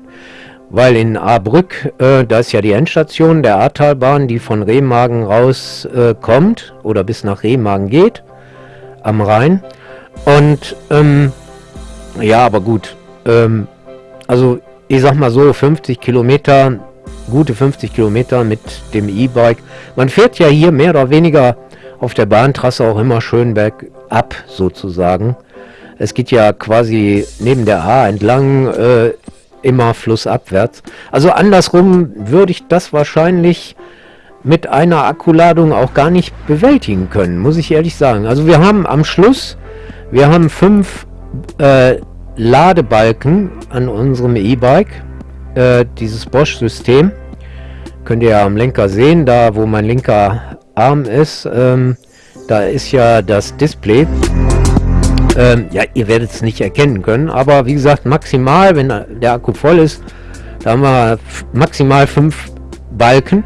weil in Ahrbrück, äh, da ist ja die Endstation der Ahrtalbahn, die von Remagen raus äh, oder bis nach Remagen geht, am Rhein. Und ähm, ja, aber gut, ähm, also ich sag mal so 50 Kilometer, gute 50 Kilometer mit dem E-Bike. Man fährt ja hier mehr oder weniger auf der Bahntrasse auch immer schön bergab sozusagen. Es geht ja quasi neben der A entlang äh, immer flussabwärts. Also andersrum würde ich das wahrscheinlich mit einer Akkuladung auch gar nicht bewältigen können, muss ich ehrlich sagen. Also wir haben am Schluss, wir haben fünf äh, Ladebalken an unserem E-Bike, äh, dieses Bosch-System. Könnt ihr ja am Lenker sehen, da wo mein linker Arm ist, ähm, da ist ja das Display. Ähm, ja, ihr werdet es nicht erkennen können, aber wie gesagt, maximal, wenn der Akku voll ist, da haben wir maximal fünf Balken.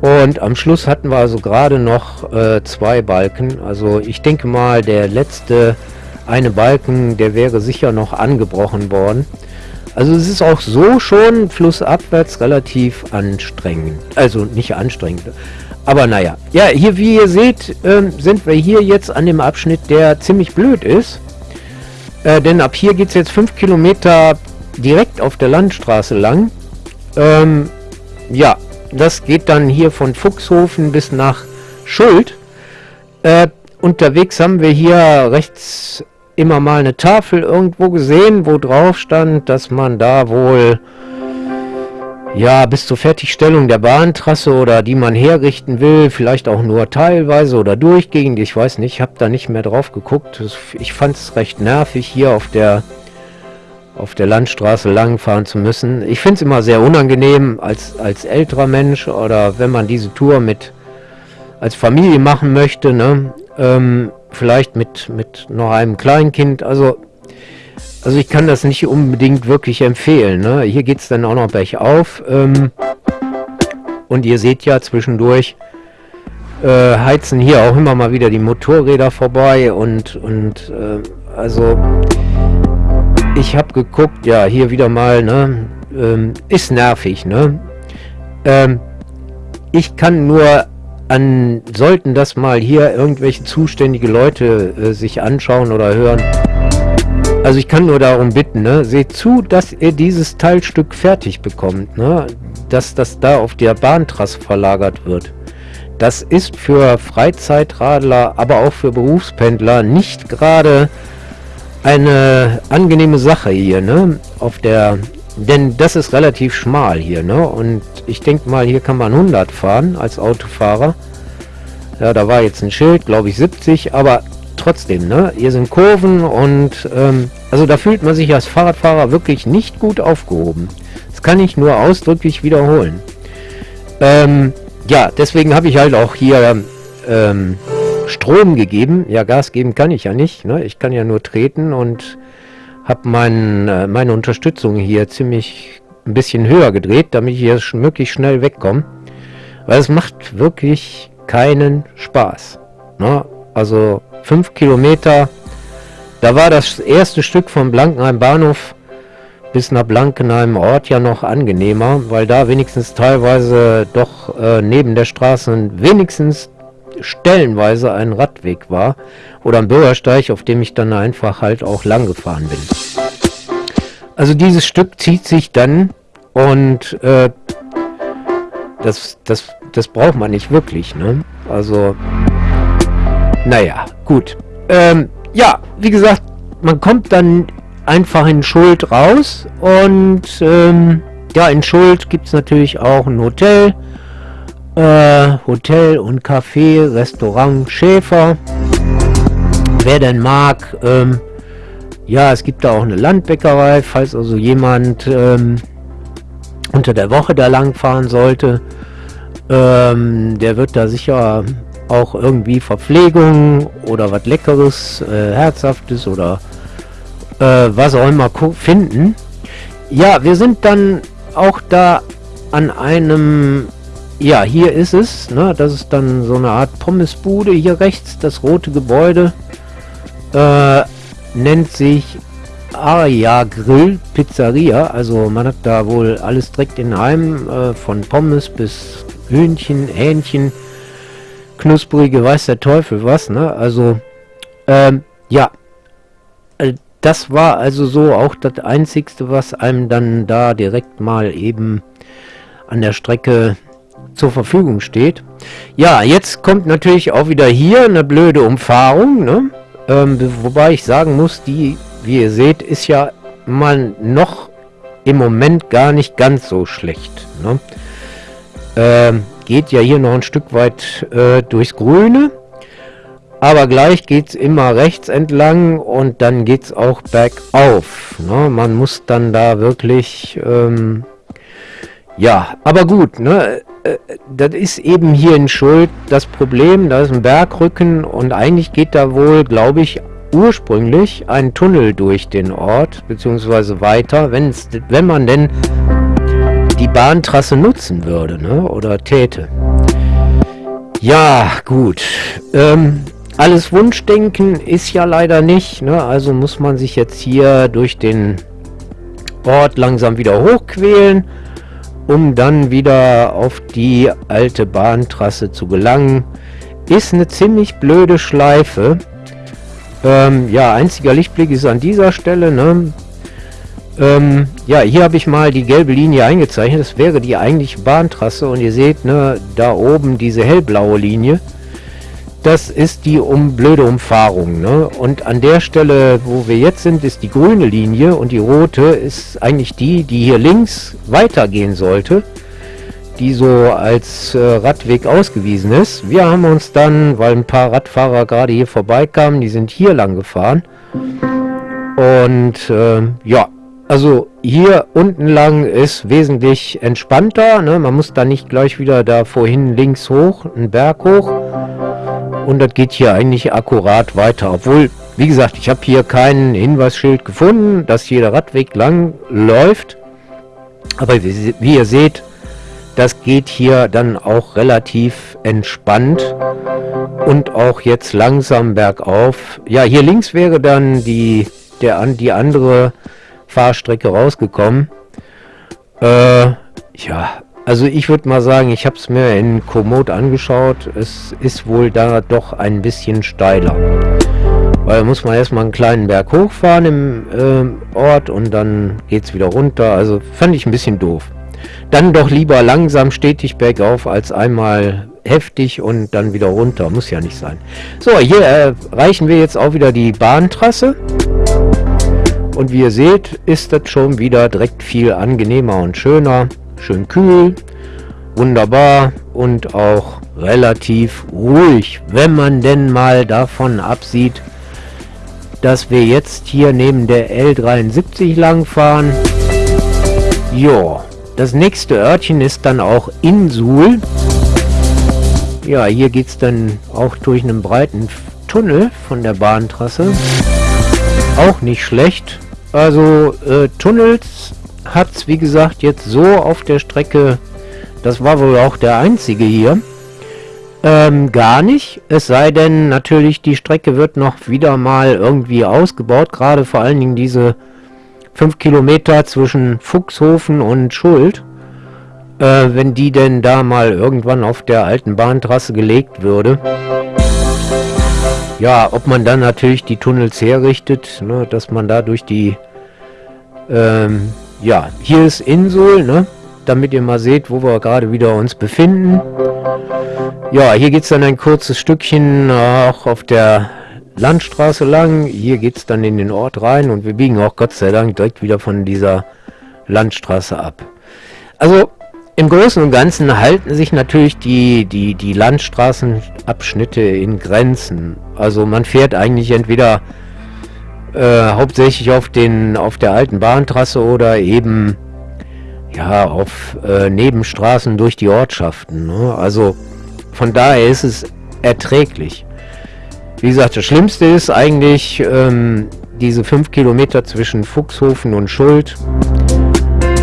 Und am Schluss hatten wir also gerade noch äh, zwei Balken. Also ich denke mal, der letzte eine Balken, der wäre sicher noch angebrochen worden. Also es ist auch so schon flussabwärts relativ anstrengend. Also nicht anstrengend. Aber naja. Ja, hier wie ihr seht, ähm, sind wir hier jetzt an dem Abschnitt, der ziemlich blöd ist. Äh, denn ab hier geht es jetzt 5 Kilometer direkt auf der Landstraße lang. Ähm, ja, das geht dann hier von Fuchshofen bis nach Schuld. Äh, unterwegs haben wir hier rechts immer mal eine Tafel irgendwo gesehen, wo drauf stand, dass man da wohl ja, bis zur Fertigstellung der Bahntrasse oder die man herrichten will, vielleicht auch nur teilweise oder durchgehend, ich weiß nicht, ich habe da nicht mehr drauf geguckt. Ich fand es recht nervig, hier auf der auf der Landstraße langfahren zu müssen. Ich finde es immer sehr unangenehm als, als älterer Mensch oder wenn man diese Tour mit als Familie machen möchte, ne? Ähm, vielleicht mit, mit noch einem Kleinkind. Also also ich kann das nicht unbedingt wirklich empfehlen. Ne? Hier geht es dann auch noch bergauf. Ähm, und ihr seht ja zwischendurch äh, heizen hier auch immer mal wieder die Motorräder vorbei. Und, und äh, also ich habe geguckt, ja hier wieder mal, ne? Ähm, ist nervig. Ne? Ähm, ich kann nur an, sollten das mal hier irgendwelche zuständige Leute äh, sich anschauen oder hören, also ich kann nur darum bitten, ne? seht zu, dass ihr dieses Teilstück fertig bekommt, ne? dass das da auf der Bahntrasse verlagert wird. Das ist für Freizeitradler, aber auch für Berufspendler nicht gerade eine angenehme Sache hier, ne? Auf der, denn das ist relativ schmal hier, ne? Und ich denke mal, hier kann man 100 fahren als Autofahrer. Ja, da war jetzt ein Schild, glaube ich 70, aber trotzdem, ne? Hier sind Kurven und ähm, also da fühlt man sich als Fahrradfahrer wirklich nicht gut aufgehoben. Das kann ich nur ausdrücklich wiederholen. Ähm, ja, deswegen habe ich halt auch hier ähm, Strom gegeben. Ja, Gas geben kann ich ja nicht. Ne? Ich kann ja nur treten und habe mein, äh, meine Unterstützung hier ziemlich ein bisschen höher gedreht, damit ich hier möglichst schnell wegkomme. Weil es macht wirklich keinen Spaß. Ne? Also 5 Kilometer. Da war das erste Stück von Blankenheim Bahnhof bis nach Blankenheim Ort ja noch angenehmer, weil da wenigstens teilweise doch äh, neben der Straße wenigstens stellenweise ein Radweg war oder ein Bürgersteig, auf dem ich dann einfach halt auch lang gefahren bin. Also dieses Stück zieht sich dann und äh, das, das, das braucht man nicht wirklich. Ne? Also naja, gut. Ähm, ja, wie gesagt, man kommt dann einfach in Schuld raus und ähm, ja, in Schuld gibt es natürlich auch ein Hotel. Äh, Hotel und Café, Restaurant Schäfer. Wer denn mag, ähm, ja, es gibt da auch eine Landbäckerei, falls also jemand ähm, unter der Woche da lang fahren sollte. Ähm, der wird da sicher auch irgendwie Verpflegung oder was Leckeres, äh, Herzhaftes oder äh, was auch immer finden. Ja, wir sind dann auch da an einem, ja, hier ist es, ne, das ist dann so eine Art Pommesbude, hier rechts das rote Gebäude, äh, nennt sich Aria Grill Pizzeria, also man hat da wohl alles direkt in einem, äh, von Pommes bis Hühnchen, Hähnchen, knusprige weiß der Teufel was, ne? Also, ähm, ja. Äh, das war also so auch das Einzigste, was einem dann da direkt mal eben an der Strecke zur Verfügung steht. Ja, jetzt kommt natürlich auch wieder hier eine blöde Umfahrung, ne? Ähm, wobei ich sagen muss, die, wie ihr seht, ist ja mal noch im Moment gar nicht ganz so schlecht. Ne? Ähm, geht ja hier noch ein Stück weit äh, durchs Grüne. Aber gleich geht es immer rechts entlang und dann geht es auch bergauf. Ne? Man muss dann da wirklich... Ähm, ja, aber gut, ne? Äh, das ist eben hier in Schuld das Problem. Da ist ein Bergrücken und eigentlich geht da wohl, glaube ich, ursprünglich ein Tunnel durch den Ort, beziehungsweise weiter, wenn man denn die Bahntrasse nutzen würde, ne? Oder täte. Ja, gut. Ähm, alles Wunschdenken ist ja leider nicht, ne? Also muss man sich jetzt hier durch den Ort langsam wieder hochquälen, um dann wieder auf die alte Bahntrasse zu gelangen. Ist eine ziemlich blöde Schleife. Ähm, ja, einziger Lichtblick ist an dieser Stelle, ne? Ähm, ja, hier habe ich mal die gelbe Linie eingezeichnet. Das wäre die eigentliche Bahntrasse. Und ihr seht, ne, da oben diese hellblaue Linie. Das ist die um, blöde Umfahrung. Ne? Und an der Stelle, wo wir jetzt sind, ist die grüne Linie. Und die rote ist eigentlich die, die hier links weitergehen sollte. Die so als äh, Radweg ausgewiesen ist. Wir haben uns dann, weil ein paar Radfahrer gerade hier vorbeikamen, die sind hier lang gefahren. Und äh, ja, also hier unten lang ist wesentlich entspannter. Ne? Man muss da nicht gleich wieder da vorhin links hoch, einen Berg hoch. Und das geht hier eigentlich akkurat weiter. Obwohl, wie gesagt, ich habe hier kein Hinweisschild gefunden, dass hier der Radweg lang läuft. Aber wie, wie ihr seht, das geht hier dann auch relativ entspannt und auch jetzt langsam bergauf. Ja, hier links wäre dann die, der, die andere Fahrstrecke rausgekommen. Äh, ja, also ich würde mal sagen, ich habe es mir in Komoot angeschaut. Es ist wohl da doch ein bisschen steiler. Weil da muss man erstmal einen kleinen Berg hochfahren im äh, Ort und dann geht es wieder runter. Also fand ich ein bisschen doof. Dann doch lieber langsam stetig bergauf als einmal heftig und dann wieder runter. Muss ja nicht sein. So, hier erreichen wir jetzt auch wieder die Bahntrasse. Und wie ihr seht, ist das schon wieder direkt viel angenehmer und schöner. Schön kühl, wunderbar und auch relativ ruhig, wenn man denn mal davon absieht, dass wir jetzt hier neben der L73 lang fahren. Ja, das nächste Örtchen ist dann auch in Suhl. Ja, hier geht es dann auch durch einen breiten Tunnel von der Bahntrasse. Auch nicht schlecht. Also äh, Tunnels hat es wie gesagt jetzt so auf der Strecke, das war wohl auch der einzige hier, ähm, gar nicht. Es sei denn natürlich die Strecke wird noch wieder mal irgendwie ausgebaut, gerade vor allen Dingen diese 5 Kilometer zwischen Fuchshofen und Schuld. Äh, wenn die denn da mal irgendwann auf der alten Bahntrasse gelegt würde. Ja, ob man dann natürlich die Tunnels herrichtet, ne, dass man da durch die... Ähm, ja, hier ist Insel, ne, damit ihr mal seht, wo wir gerade wieder uns befinden. Ja, hier geht es dann ein kurzes Stückchen auch auf der Landstraße lang. Hier geht es dann in den Ort rein und wir biegen auch Gott sei Dank direkt wieder von dieser Landstraße ab. Also im Großen und Ganzen halten sich natürlich die, die, die Landstraßenabschnitte in Grenzen. Also man fährt eigentlich entweder äh, hauptsächlich auf, den, auf der alten Bahntrasse oder eben ja, auf äh, Nebenstraßen durch die Ortschaften. Ne? Also von daher ist es erträglich. Wie gesagt, das Schlimmste ist eigentlich ähm, diese 5 Kilometer zwischen Fuchshofen und Schuld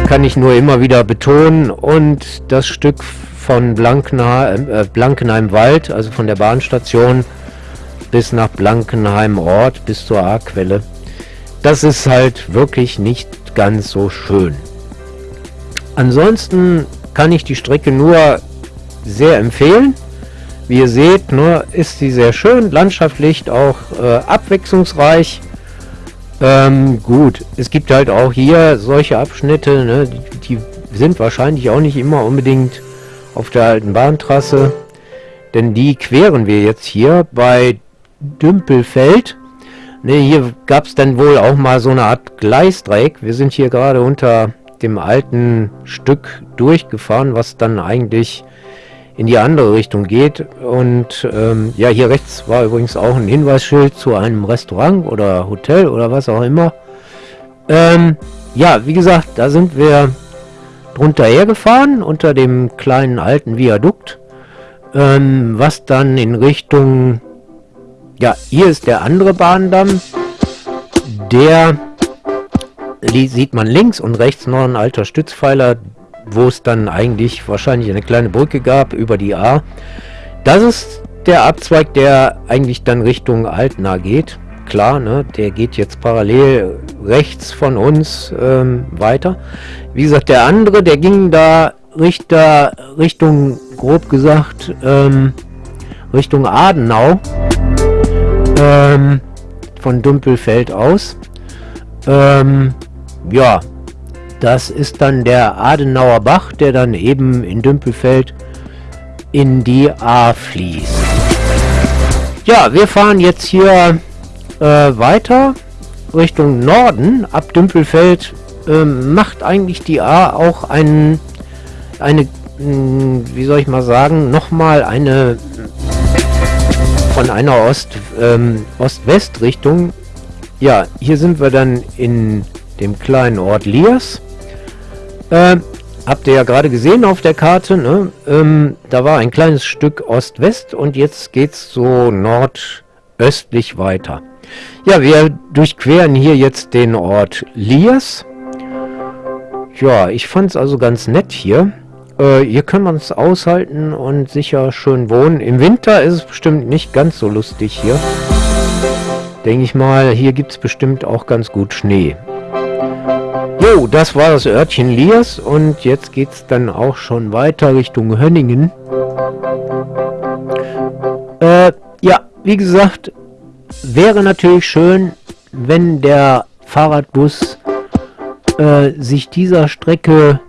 kann ich nur immer wieder betonen. Und das Stück von Blankenheim, äh, Blankenheim-Wald, also von der Bahnstation bis nach Blankenheim Ort, bis zur A-Quelle. Das ist halt wirklich nicht ganz so schön. Ansonsten kann ich die Strecke nur sehr empfehlen. Wie ihr seht, ne, ist sie sehr schön, landschaftlich auch äh, abwechslungsreich. Ähm, gut, es gibt halt auch hier solche Abschnitte, ne, die, die, sind wahrscheinlich auch nicht immer unbedingt auf der alten Bahntrasse, denn die queren wir jetzt hier bei Dümpelfeld. Ne, hier gab es dann wohl auch mal so eine Art Gleisdreieck. Wir sind hier gerade unter dem alten Stück durchgefahren, was dann eigentlich in die andere Richtung geht. Und ähm, ja, hier rechts war übrigens auch ein Hinweisschild zu einem Restaurant oder Hotel oder was auch immer. Ähm, ja, wie gesagt, da sind wir drunter hergefahren, unter dem kleinen alten Viadukt, ähm, was dann in Richtung, ja, hier ist der andere Bahndamm, der sieht man links und rechts noch ein alter Stützpfeiler, wo es dann eigentlich wahrscheinlich eine kleine Brücke gab über die A. Das ist der Abzweig, der eigentlich dann Richtung Altena geht. Klar, ne, der geht jetzt parallel rechts von uns ähm, weiter. Wie gesagt, der andere, der ging da Richter, Richtung, grob gesagt, ähm, Richtung Adenau. Ähm, von Dümpelfeld aus. Ähm, ja, das ist dann der Adenauer Bach, der dann eben in Dümpelfeld in die A fließt. Ja, wir fahren jetzt hier äh, weiter Richtung Norden. Ab Dümpelfeld äh, macht eigentlich die A auch einen, eine, mh, wie soll ich mal sagen, nochmal eine von einer Ost, ähm, Ost-West-Richtung. Ja, hier sind wir dann in dem kleinen Ort Liers. Äh, habt ihr ja gerade gesehen auf der Karte, ne? ähm, da war ein kleines Stück Ost-West und jetzt geht es so nordöstlich weiter. Ja, wir durchqueren hier jetzt den Ort Liers. Ja, ich fand es also ganz nett hier. Äh, hier kann man es aushalten und sicher schön wohnen. Im Winter ist es bestimmt nicht ganz so lustig hier. Denke ich mal, hier gibt es bestimmt auch ganz gut Schnee. Jo, das war das Örtchen Liers und jetzt geht es dann auch schon weiter Richtung Hönningen. Äh, ja, wie gesagt, wäre natürlich schön, wenn der Fahrradbus äh, sich dieser Strecke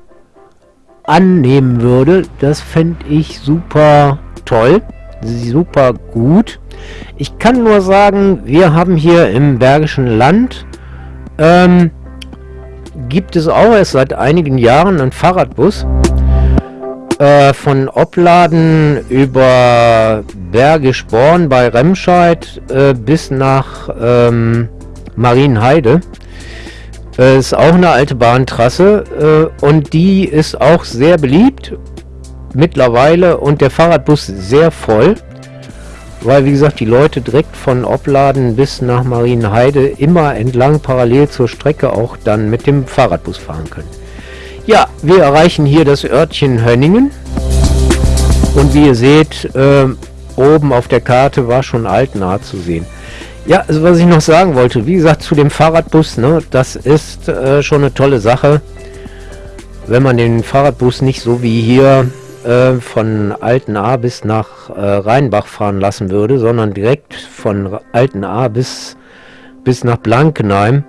annehmen würde. Das fände ich super toll, super gut. Ich kann nur sagen, wir haben hier im Bergischen Land ähm, gibt es auch erst seit einigen Jahren einen Fahrradbus. Äh, von Opladen über Bergisch Born bei Remscheid äh, bis nach ähm, Marienheide. Äh, ist auch eine alte Bahntrasse äh, und die ist auch sehr beliebt mittlerweile und der Fahrradbus sehr voll weil wie gesagt die Leute direkt von Opladen bis nach Marienheide immer entlang parallel zur Strecke auch dann mit dem Fahrradbus fahren können. Ja, wir erreichen hier das Örtchen Hönningen und wie ihr seht, äh, oben auf der Karte war schon Altnahe zu sehen. Ja, also was ich noch sagen wollte, wie gesagt zu dem Fahrradbus, ne, das ist äh, schon eine tolle Sache, wenn man den Fahrradbus nicht so wie hier äh, von A bis nach äh, Rheinbach fahren lassen würde, sondern direkt von Alten A bis, bis nach Blankenheim.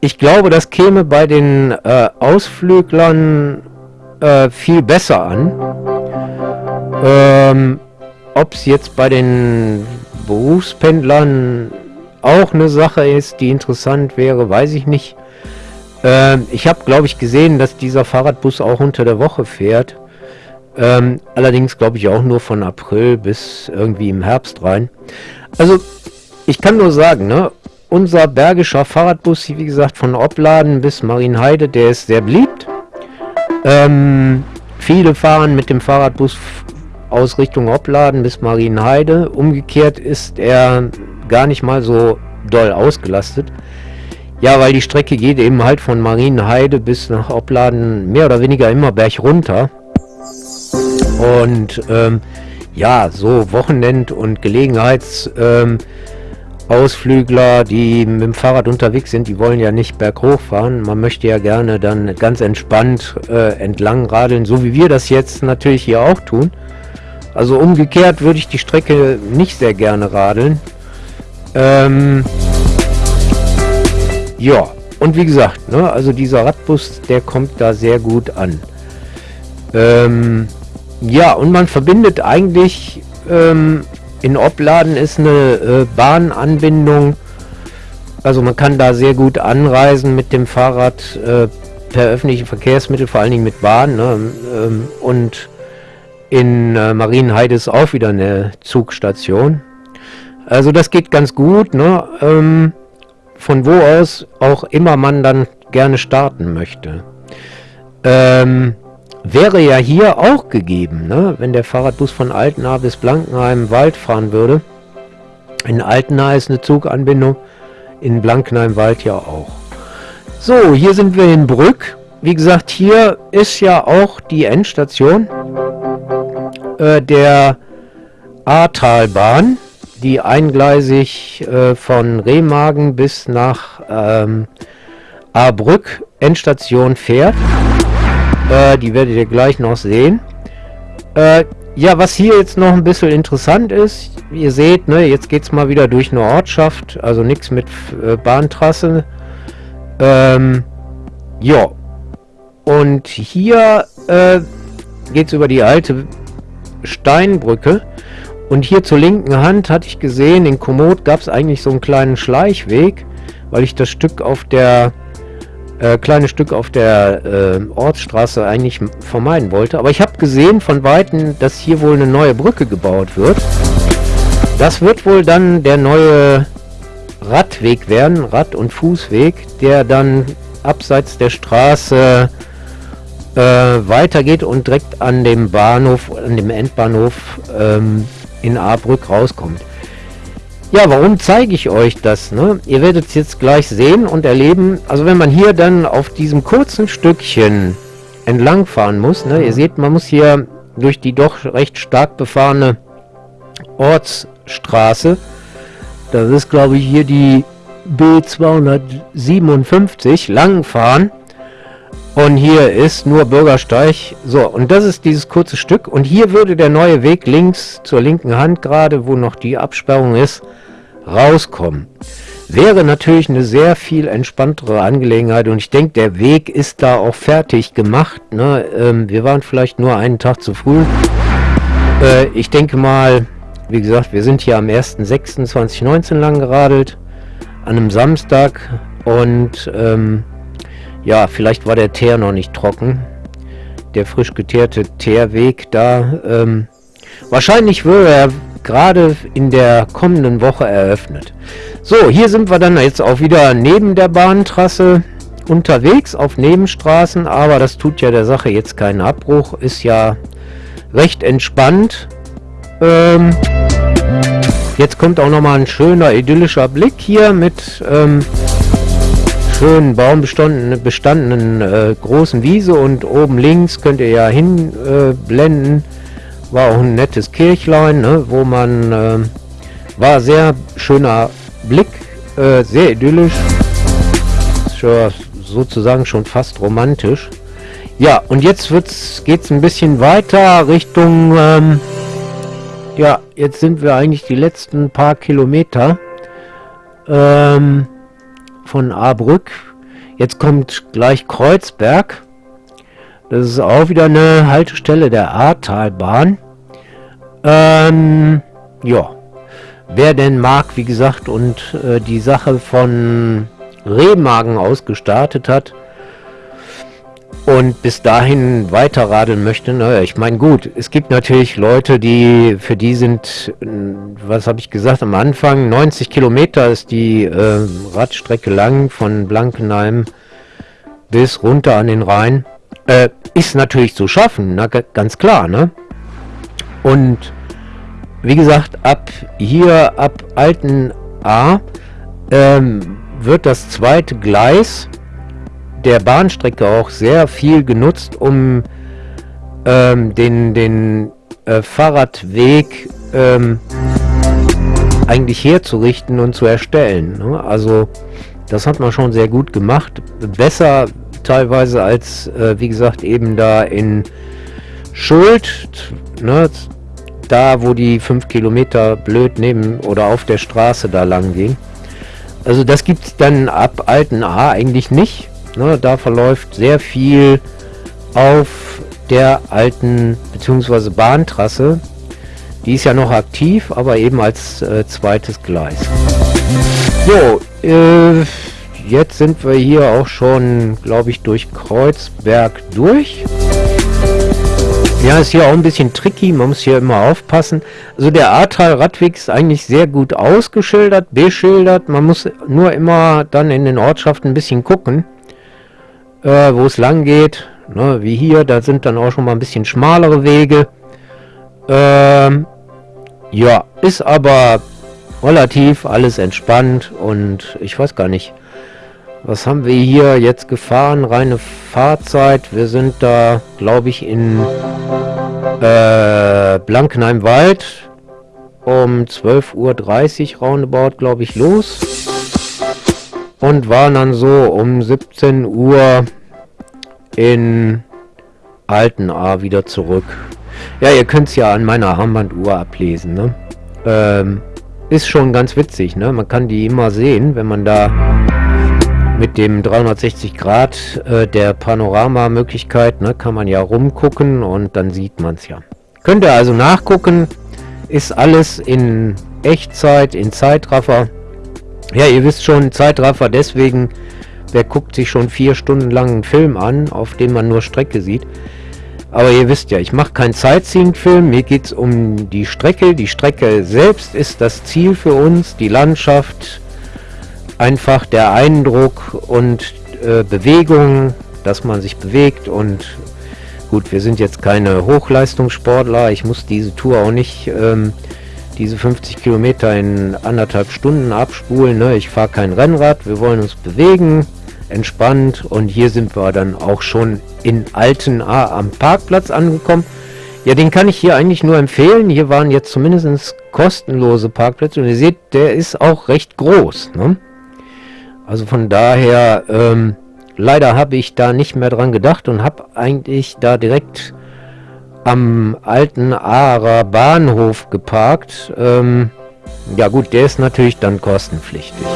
Ich glaube, das käme bei den äh, Ausflüglern äh, viel besser an. Ähm, Ob es jetzt bei den Berufspendlern auch eine Sache ist, die interessant wäre, weiß ich nicht. Ähm, ich habe, glaube ich, gesehen, dass dieser Fahrradbus auch unter der Woche fährt. Ähm, allerdings glaube ich auch nur von April bis irgendwie im Herbst rein. Also ich kann nur sagen, ne, unser bergischer Fahrradbus, wie gesagt, von Opladen bis Marienheide, der ist sehr beliebt. Ähm, viele fahren mit dem Fahrradbus aus Richtung Opladen bis Marienheide. Umgekehrt ist er gar nicht mal so doll ausgelastet. Ja, weil die Strecke geht eben halt von Marienheide bis nach Opladen mehr oder weniger immer berg runter. Und ähm, ja, so Wochenend- und Gelegenheitsausflügler, ähm, die mit dem Fahrrad unterwegs sind, die wollen ja nicht berghoch fahren. Man möchte ja gerne dann ganz entspannt äh, entlang radeln, so wie wir das jetzt natürlich hier auch tun. Also umgekehrt würde ich die Strecke nicht sehr gerne radeln. Ähm, ja, und wie gesagt, ne, also dieser Radbus, der kommt da sehr gut an. Ähm, ja, und man verbindet eigentlich, ähm, in Opladen ist eine äh, Bahnanbindung, also man kann da sehr gut anreisen mit dem Fahrrad äh, per öffentliche Verkehrsmittel, vor allen Dingen mit Bahn. Ne? Ähm, und in äh, Marienheide ist auch wieder eine Zugstation. Also das geht ganz gut, ne? Ähm, von wo aus auch immer man dann gerne starten möchte. Ähm, wäre ja hier auch gegeben, ne? wenn der Fahrradbus von Altenaar bis Blankenheim Wald fahren würde. In Altenaar ist eine Zuganbindung, in Blankenheim Wald ja auch. So, hier sind wir in Brück. Wie gesagt, hier ist ja auch die Endstation äh, der Ahrtalbahn, die eingleisig äh, von Remagen bis nach ähm, Ahrbrück Endstation fährt. Äh, die werdet ihr gleich noch sehen. Äh, ja, was hier jetzt noch ein bisschen interessant ist, ihr seht, ne, jetzt geht es mal wieder durch eine Ortschaft, also nichts mit äh, Bahntrasse. Ähm, Ja. Und hier äh, geht es über die alte Steinbrücke. Und hier zur linken Hand hatte ich gesehen, in Komoot gab es eigentlich so einen kleinen Schleichweg, weil ich das Stück auf der äh, kleine Stück auf der äh, Ortsstraße eigentlich vermeiden wollte. Aber ich habe gesehen von Weitem, dass hier wohl eine neue Brücke gebaut wird. Das wird wohl dann der neue Radweg werden, Rad- und Fußweg, der dann abseits der Straße äh, weitergeht und direkt an dem Bahnhof, an dem Endbahnhof ähm, in Ahrbrück rauskommt. Ja, warum zeige ich euch das? Ne? Ihr werdet es jetzt gleich sehen und erleben. Also wenn man hier dann auf diesem kurzen Stückchen entlang fahren muss, ne? ihr seht, man muss hier durch die doch recht stark befahrene Ortsstraße, das ist glaube ich hier die B257, lang fahren. Und hier ist nur Bürgersteig. So, und das ist dieses kurze Stück. Und hier würde der neue Weg links zur linken Hand gerade, wo noch die Absperrung ist, rauskommen. Wäre natürlich eine sehr viel entspanntere Angelegenheit und ich denke, der Weg ist da auch fertig gemacht. Ne? Ähm, wir waren vielleicht nur einen Tag zu früh. Äh, ich denke mal, wie gesagt, wir sind hier am 1.6.2019 lang geradelt, an einem Samstag und ähm, ja, vielleicht war der Teer noch nicht trocken. Der frisch geteerte Teerweg da. Ähm, wahrscheinlich würde er gerade in der kommenden Woche eröffnet. So, hier sind wir dann jetzt auch wieder neben der Bahntrasse unterwegs auf Nebenstraßen, aber das tut ja der Sache jetzt keinen Abbruch, ist ja recht entspannt. Ähm, jetzt kommt auch nochmal ein schöner idyllischer Blick hier mit ähm, schönen baumbestandenen bestandenen, äh, großen Wiese und oben links könnt ihr ja hinblenden. Äh, war auch ein nettes Kirchlein, ne, wo man äh, war sehr schöner Blick, äh, sehr idyllisch, sozusagen schon fast romantisch. Ja, und jetzt geht es ein bisschen weiter Richtung, ähm, ja, jetzt sind wir eigentlich die letzten paar Kilometer ähm, von Ahrbrück. Jetzt kommt gleich Kreuzberg. Das ist auch wieder eine Haltestelle der Ahrtalbahn. Ähm, ja. Wer denn mag, wie gesagt, und äh, die Sache von Rehmagen aus gestartet hat und bis dahin weiter radeln möchte, naja, ich meine, gut, es gibt natürlich Leute, die, für die sind, was habe ich gesagt am Anfang, 90 Kilometer ist die äh, Radstrecke lang von Blankenheim bis runter an den Rhein. Äh, ist natürlich zu schaffen, na, ganz klar, ne? Und wie gesagt, ab hier, ab Alten A, ähm, wird das zweite Gleis der Bahnstrecke auch sehr viel genutzt, um ähm, den, den äh, Fahrradweg ähm, eigentlich herzurichten und zu erstellen. Ne? Also das hat man schon sehr gut gemacht. Besser teilweise als, äh, wie gesagt, eben da in Schuld, ne, da wo die 5 Kilometer blöd neben oder auf der Straße da lang ging. Also das gibt es dann ab Alten A eigentlich nicht. Ne, da verläuft sehr viel auf der alten bzw. Bahntrasse. Die ist ja noch aktiv, aber eben als äh, zweites Gleis. So, äh, jetzt sind wir hier auch schon, glaube ich, durch Kreuzberg durch. Ja, ist hier auch ein bisschen tricky, man muss hier immer aufpassen. Also der Ahrtal-Radweg ist eigentlich sehr gut ausgeschildert, beschildert. Man muss nur immer dann in den Ortschaften ein bisschen gucken, äh, wo es lang geht. Ne, wie hier, da sind dann auch schon mal ein bisschen schmalere Wege. Ähm, ja, ist aber relativ alles entspannt und ich weiß gar nicht, was haben wir hier jetzt gefahren? Reine Fahrzeit. Wir sind da, glaube ich, in äh, Blankenheim-Wald um 12.30 Uhr roundabout, glaube ich, los. Und waren dann so um 17 Uhr in Altenahr wieder zurück. Ja, ihr könnt es ja an meiner Armbanduhr ablesen, ne? Ähm, ist schon ganz witzig, ne? Man kann die immer sehen, wenn man da mit dem 360 Grad äh, der Panoramamöglichkeit ne, kann man ja rumgucken und dann sieht man es ja. Könnt ihr also nachgucken, ist alles in Echtzeit, in Zeitraffer. Ja, ihr wisst schon, Zeitraffer deswegen, wer guckt sich schon vier Stunden lang einen Film an, auf dem man nur Strecke sieht. Aber ihr wisst ja, ich mache keinen Sightseeing-Film, mir geht es um die Strecke. Die Strecke selbst ist das Ziel für uns, die Landschaft, einfach der Eindruck und äh, Bewegung, dass man sich bewegt und gut, wir sind jetzt keine Hochleistungssportler, ich muss diese Tour auch nicht ähm, diese 50 Kilometer in anderthalb Stunden abspulen, ne? ich fahre kein Rennrad, wir wollen uns bewegen, entspannt und hier sind wir dann auch schon in Alten A am Parkplatz angekommen. Ja, den kann ich hier eigentlich nur empfehlen. Hier waren jetzt zumindest kostenlose Parkplätze und ihr seht, der ist auch recht groß. Ne? Also von daher, ähm, leider habe ich da nicht mehr dran gedacht und habe eigentlich da direkt am alten Aarer Bahnhof geparkt. Ähm, ja gut, der ist natürlich dann kostenpflichtig.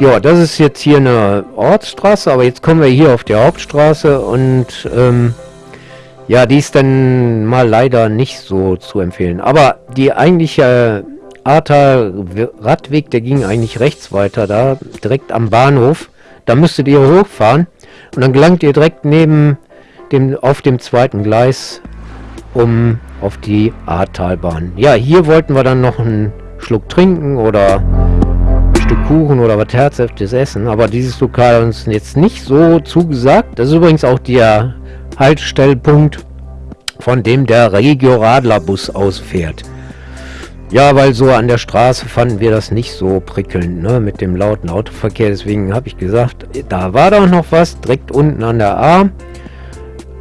Ja, das ist jetzt hier eine Ortsstraße, aber jetzt kommen wir hier auf die Hauptstraße und ähm, ja, die ist dann mal leider nicht so zu empfehlen. Aber die eigentliche Ahrtal Radweg, der ging eigentlich rechts weiter, da direkt am Bahnhof. Da müsstet ihr hochfahren und dann gelangt ihr direkt neben dem auf dem zweiten Gleis um auf die Ahrtalbahn. Ja, hier wollten wir dann noch einen Schluck trinken oder ein Stück Kuchen oder was Herzhaftes essen, aber dieses Lokal hat uns jetzt nicht so zugesagt. Das ist übrigens auch der Haltestellpunkt, von dem der Regio Radler Bus ausfährt. Ja, weil so an der Straße fanden wir das nicht so prickelnd, ne, mit dem lauten Autoverkehr. Deswegen habe ich gesagt, da war doch noch was, direkt unten an der A.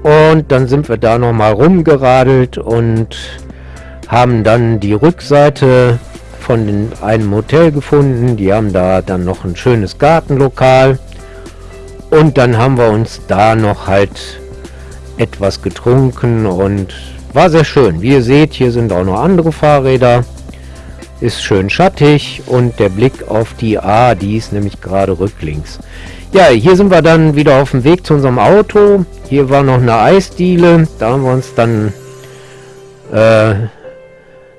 Und dann sind wir da nochmal rumgeradelt und haben dann die Rückseite von einem Hotel gefunden. Die haben da dann noch ein schönes Gartenlokal. Und dann haben wir uns da noch halt etwas getrunken und war sehr schön. Wie ihr seht, hier sind auch noch andere Fahrräder ist schön schattig und der Blick auf die A, die ist nämlich gerade rücklinks. Ja, hier sind wir dann wieder auf dem Weg zu unserem Auto. Hier war noch eine Eisdiele. Da haben wir uns dann äh,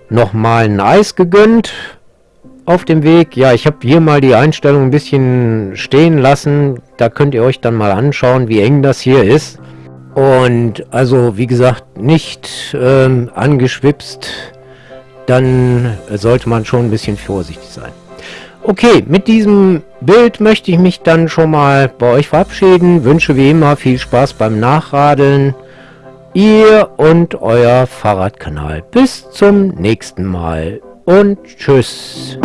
nochmal ein Eis gegönnt auf dem Weg. Ja, ich habe hier mal die Einstellung ein bisschen stehen lassen. Da könnt ihr euch dann mal anschauen, wie eng das hier ist. Und also, wie gesagt, nicht ähm, angeschwipst dann sollte man schon ein bisschen vorsichtig sein. Okay, mit diesem Bild möchte ich mich dann schon mal bei euch verabschieden. Wünsche wie immer viel Spaß beim Nachradeln. Ihr und euer Fahrradkanal. Bis zum nächsten Mal und tschüss.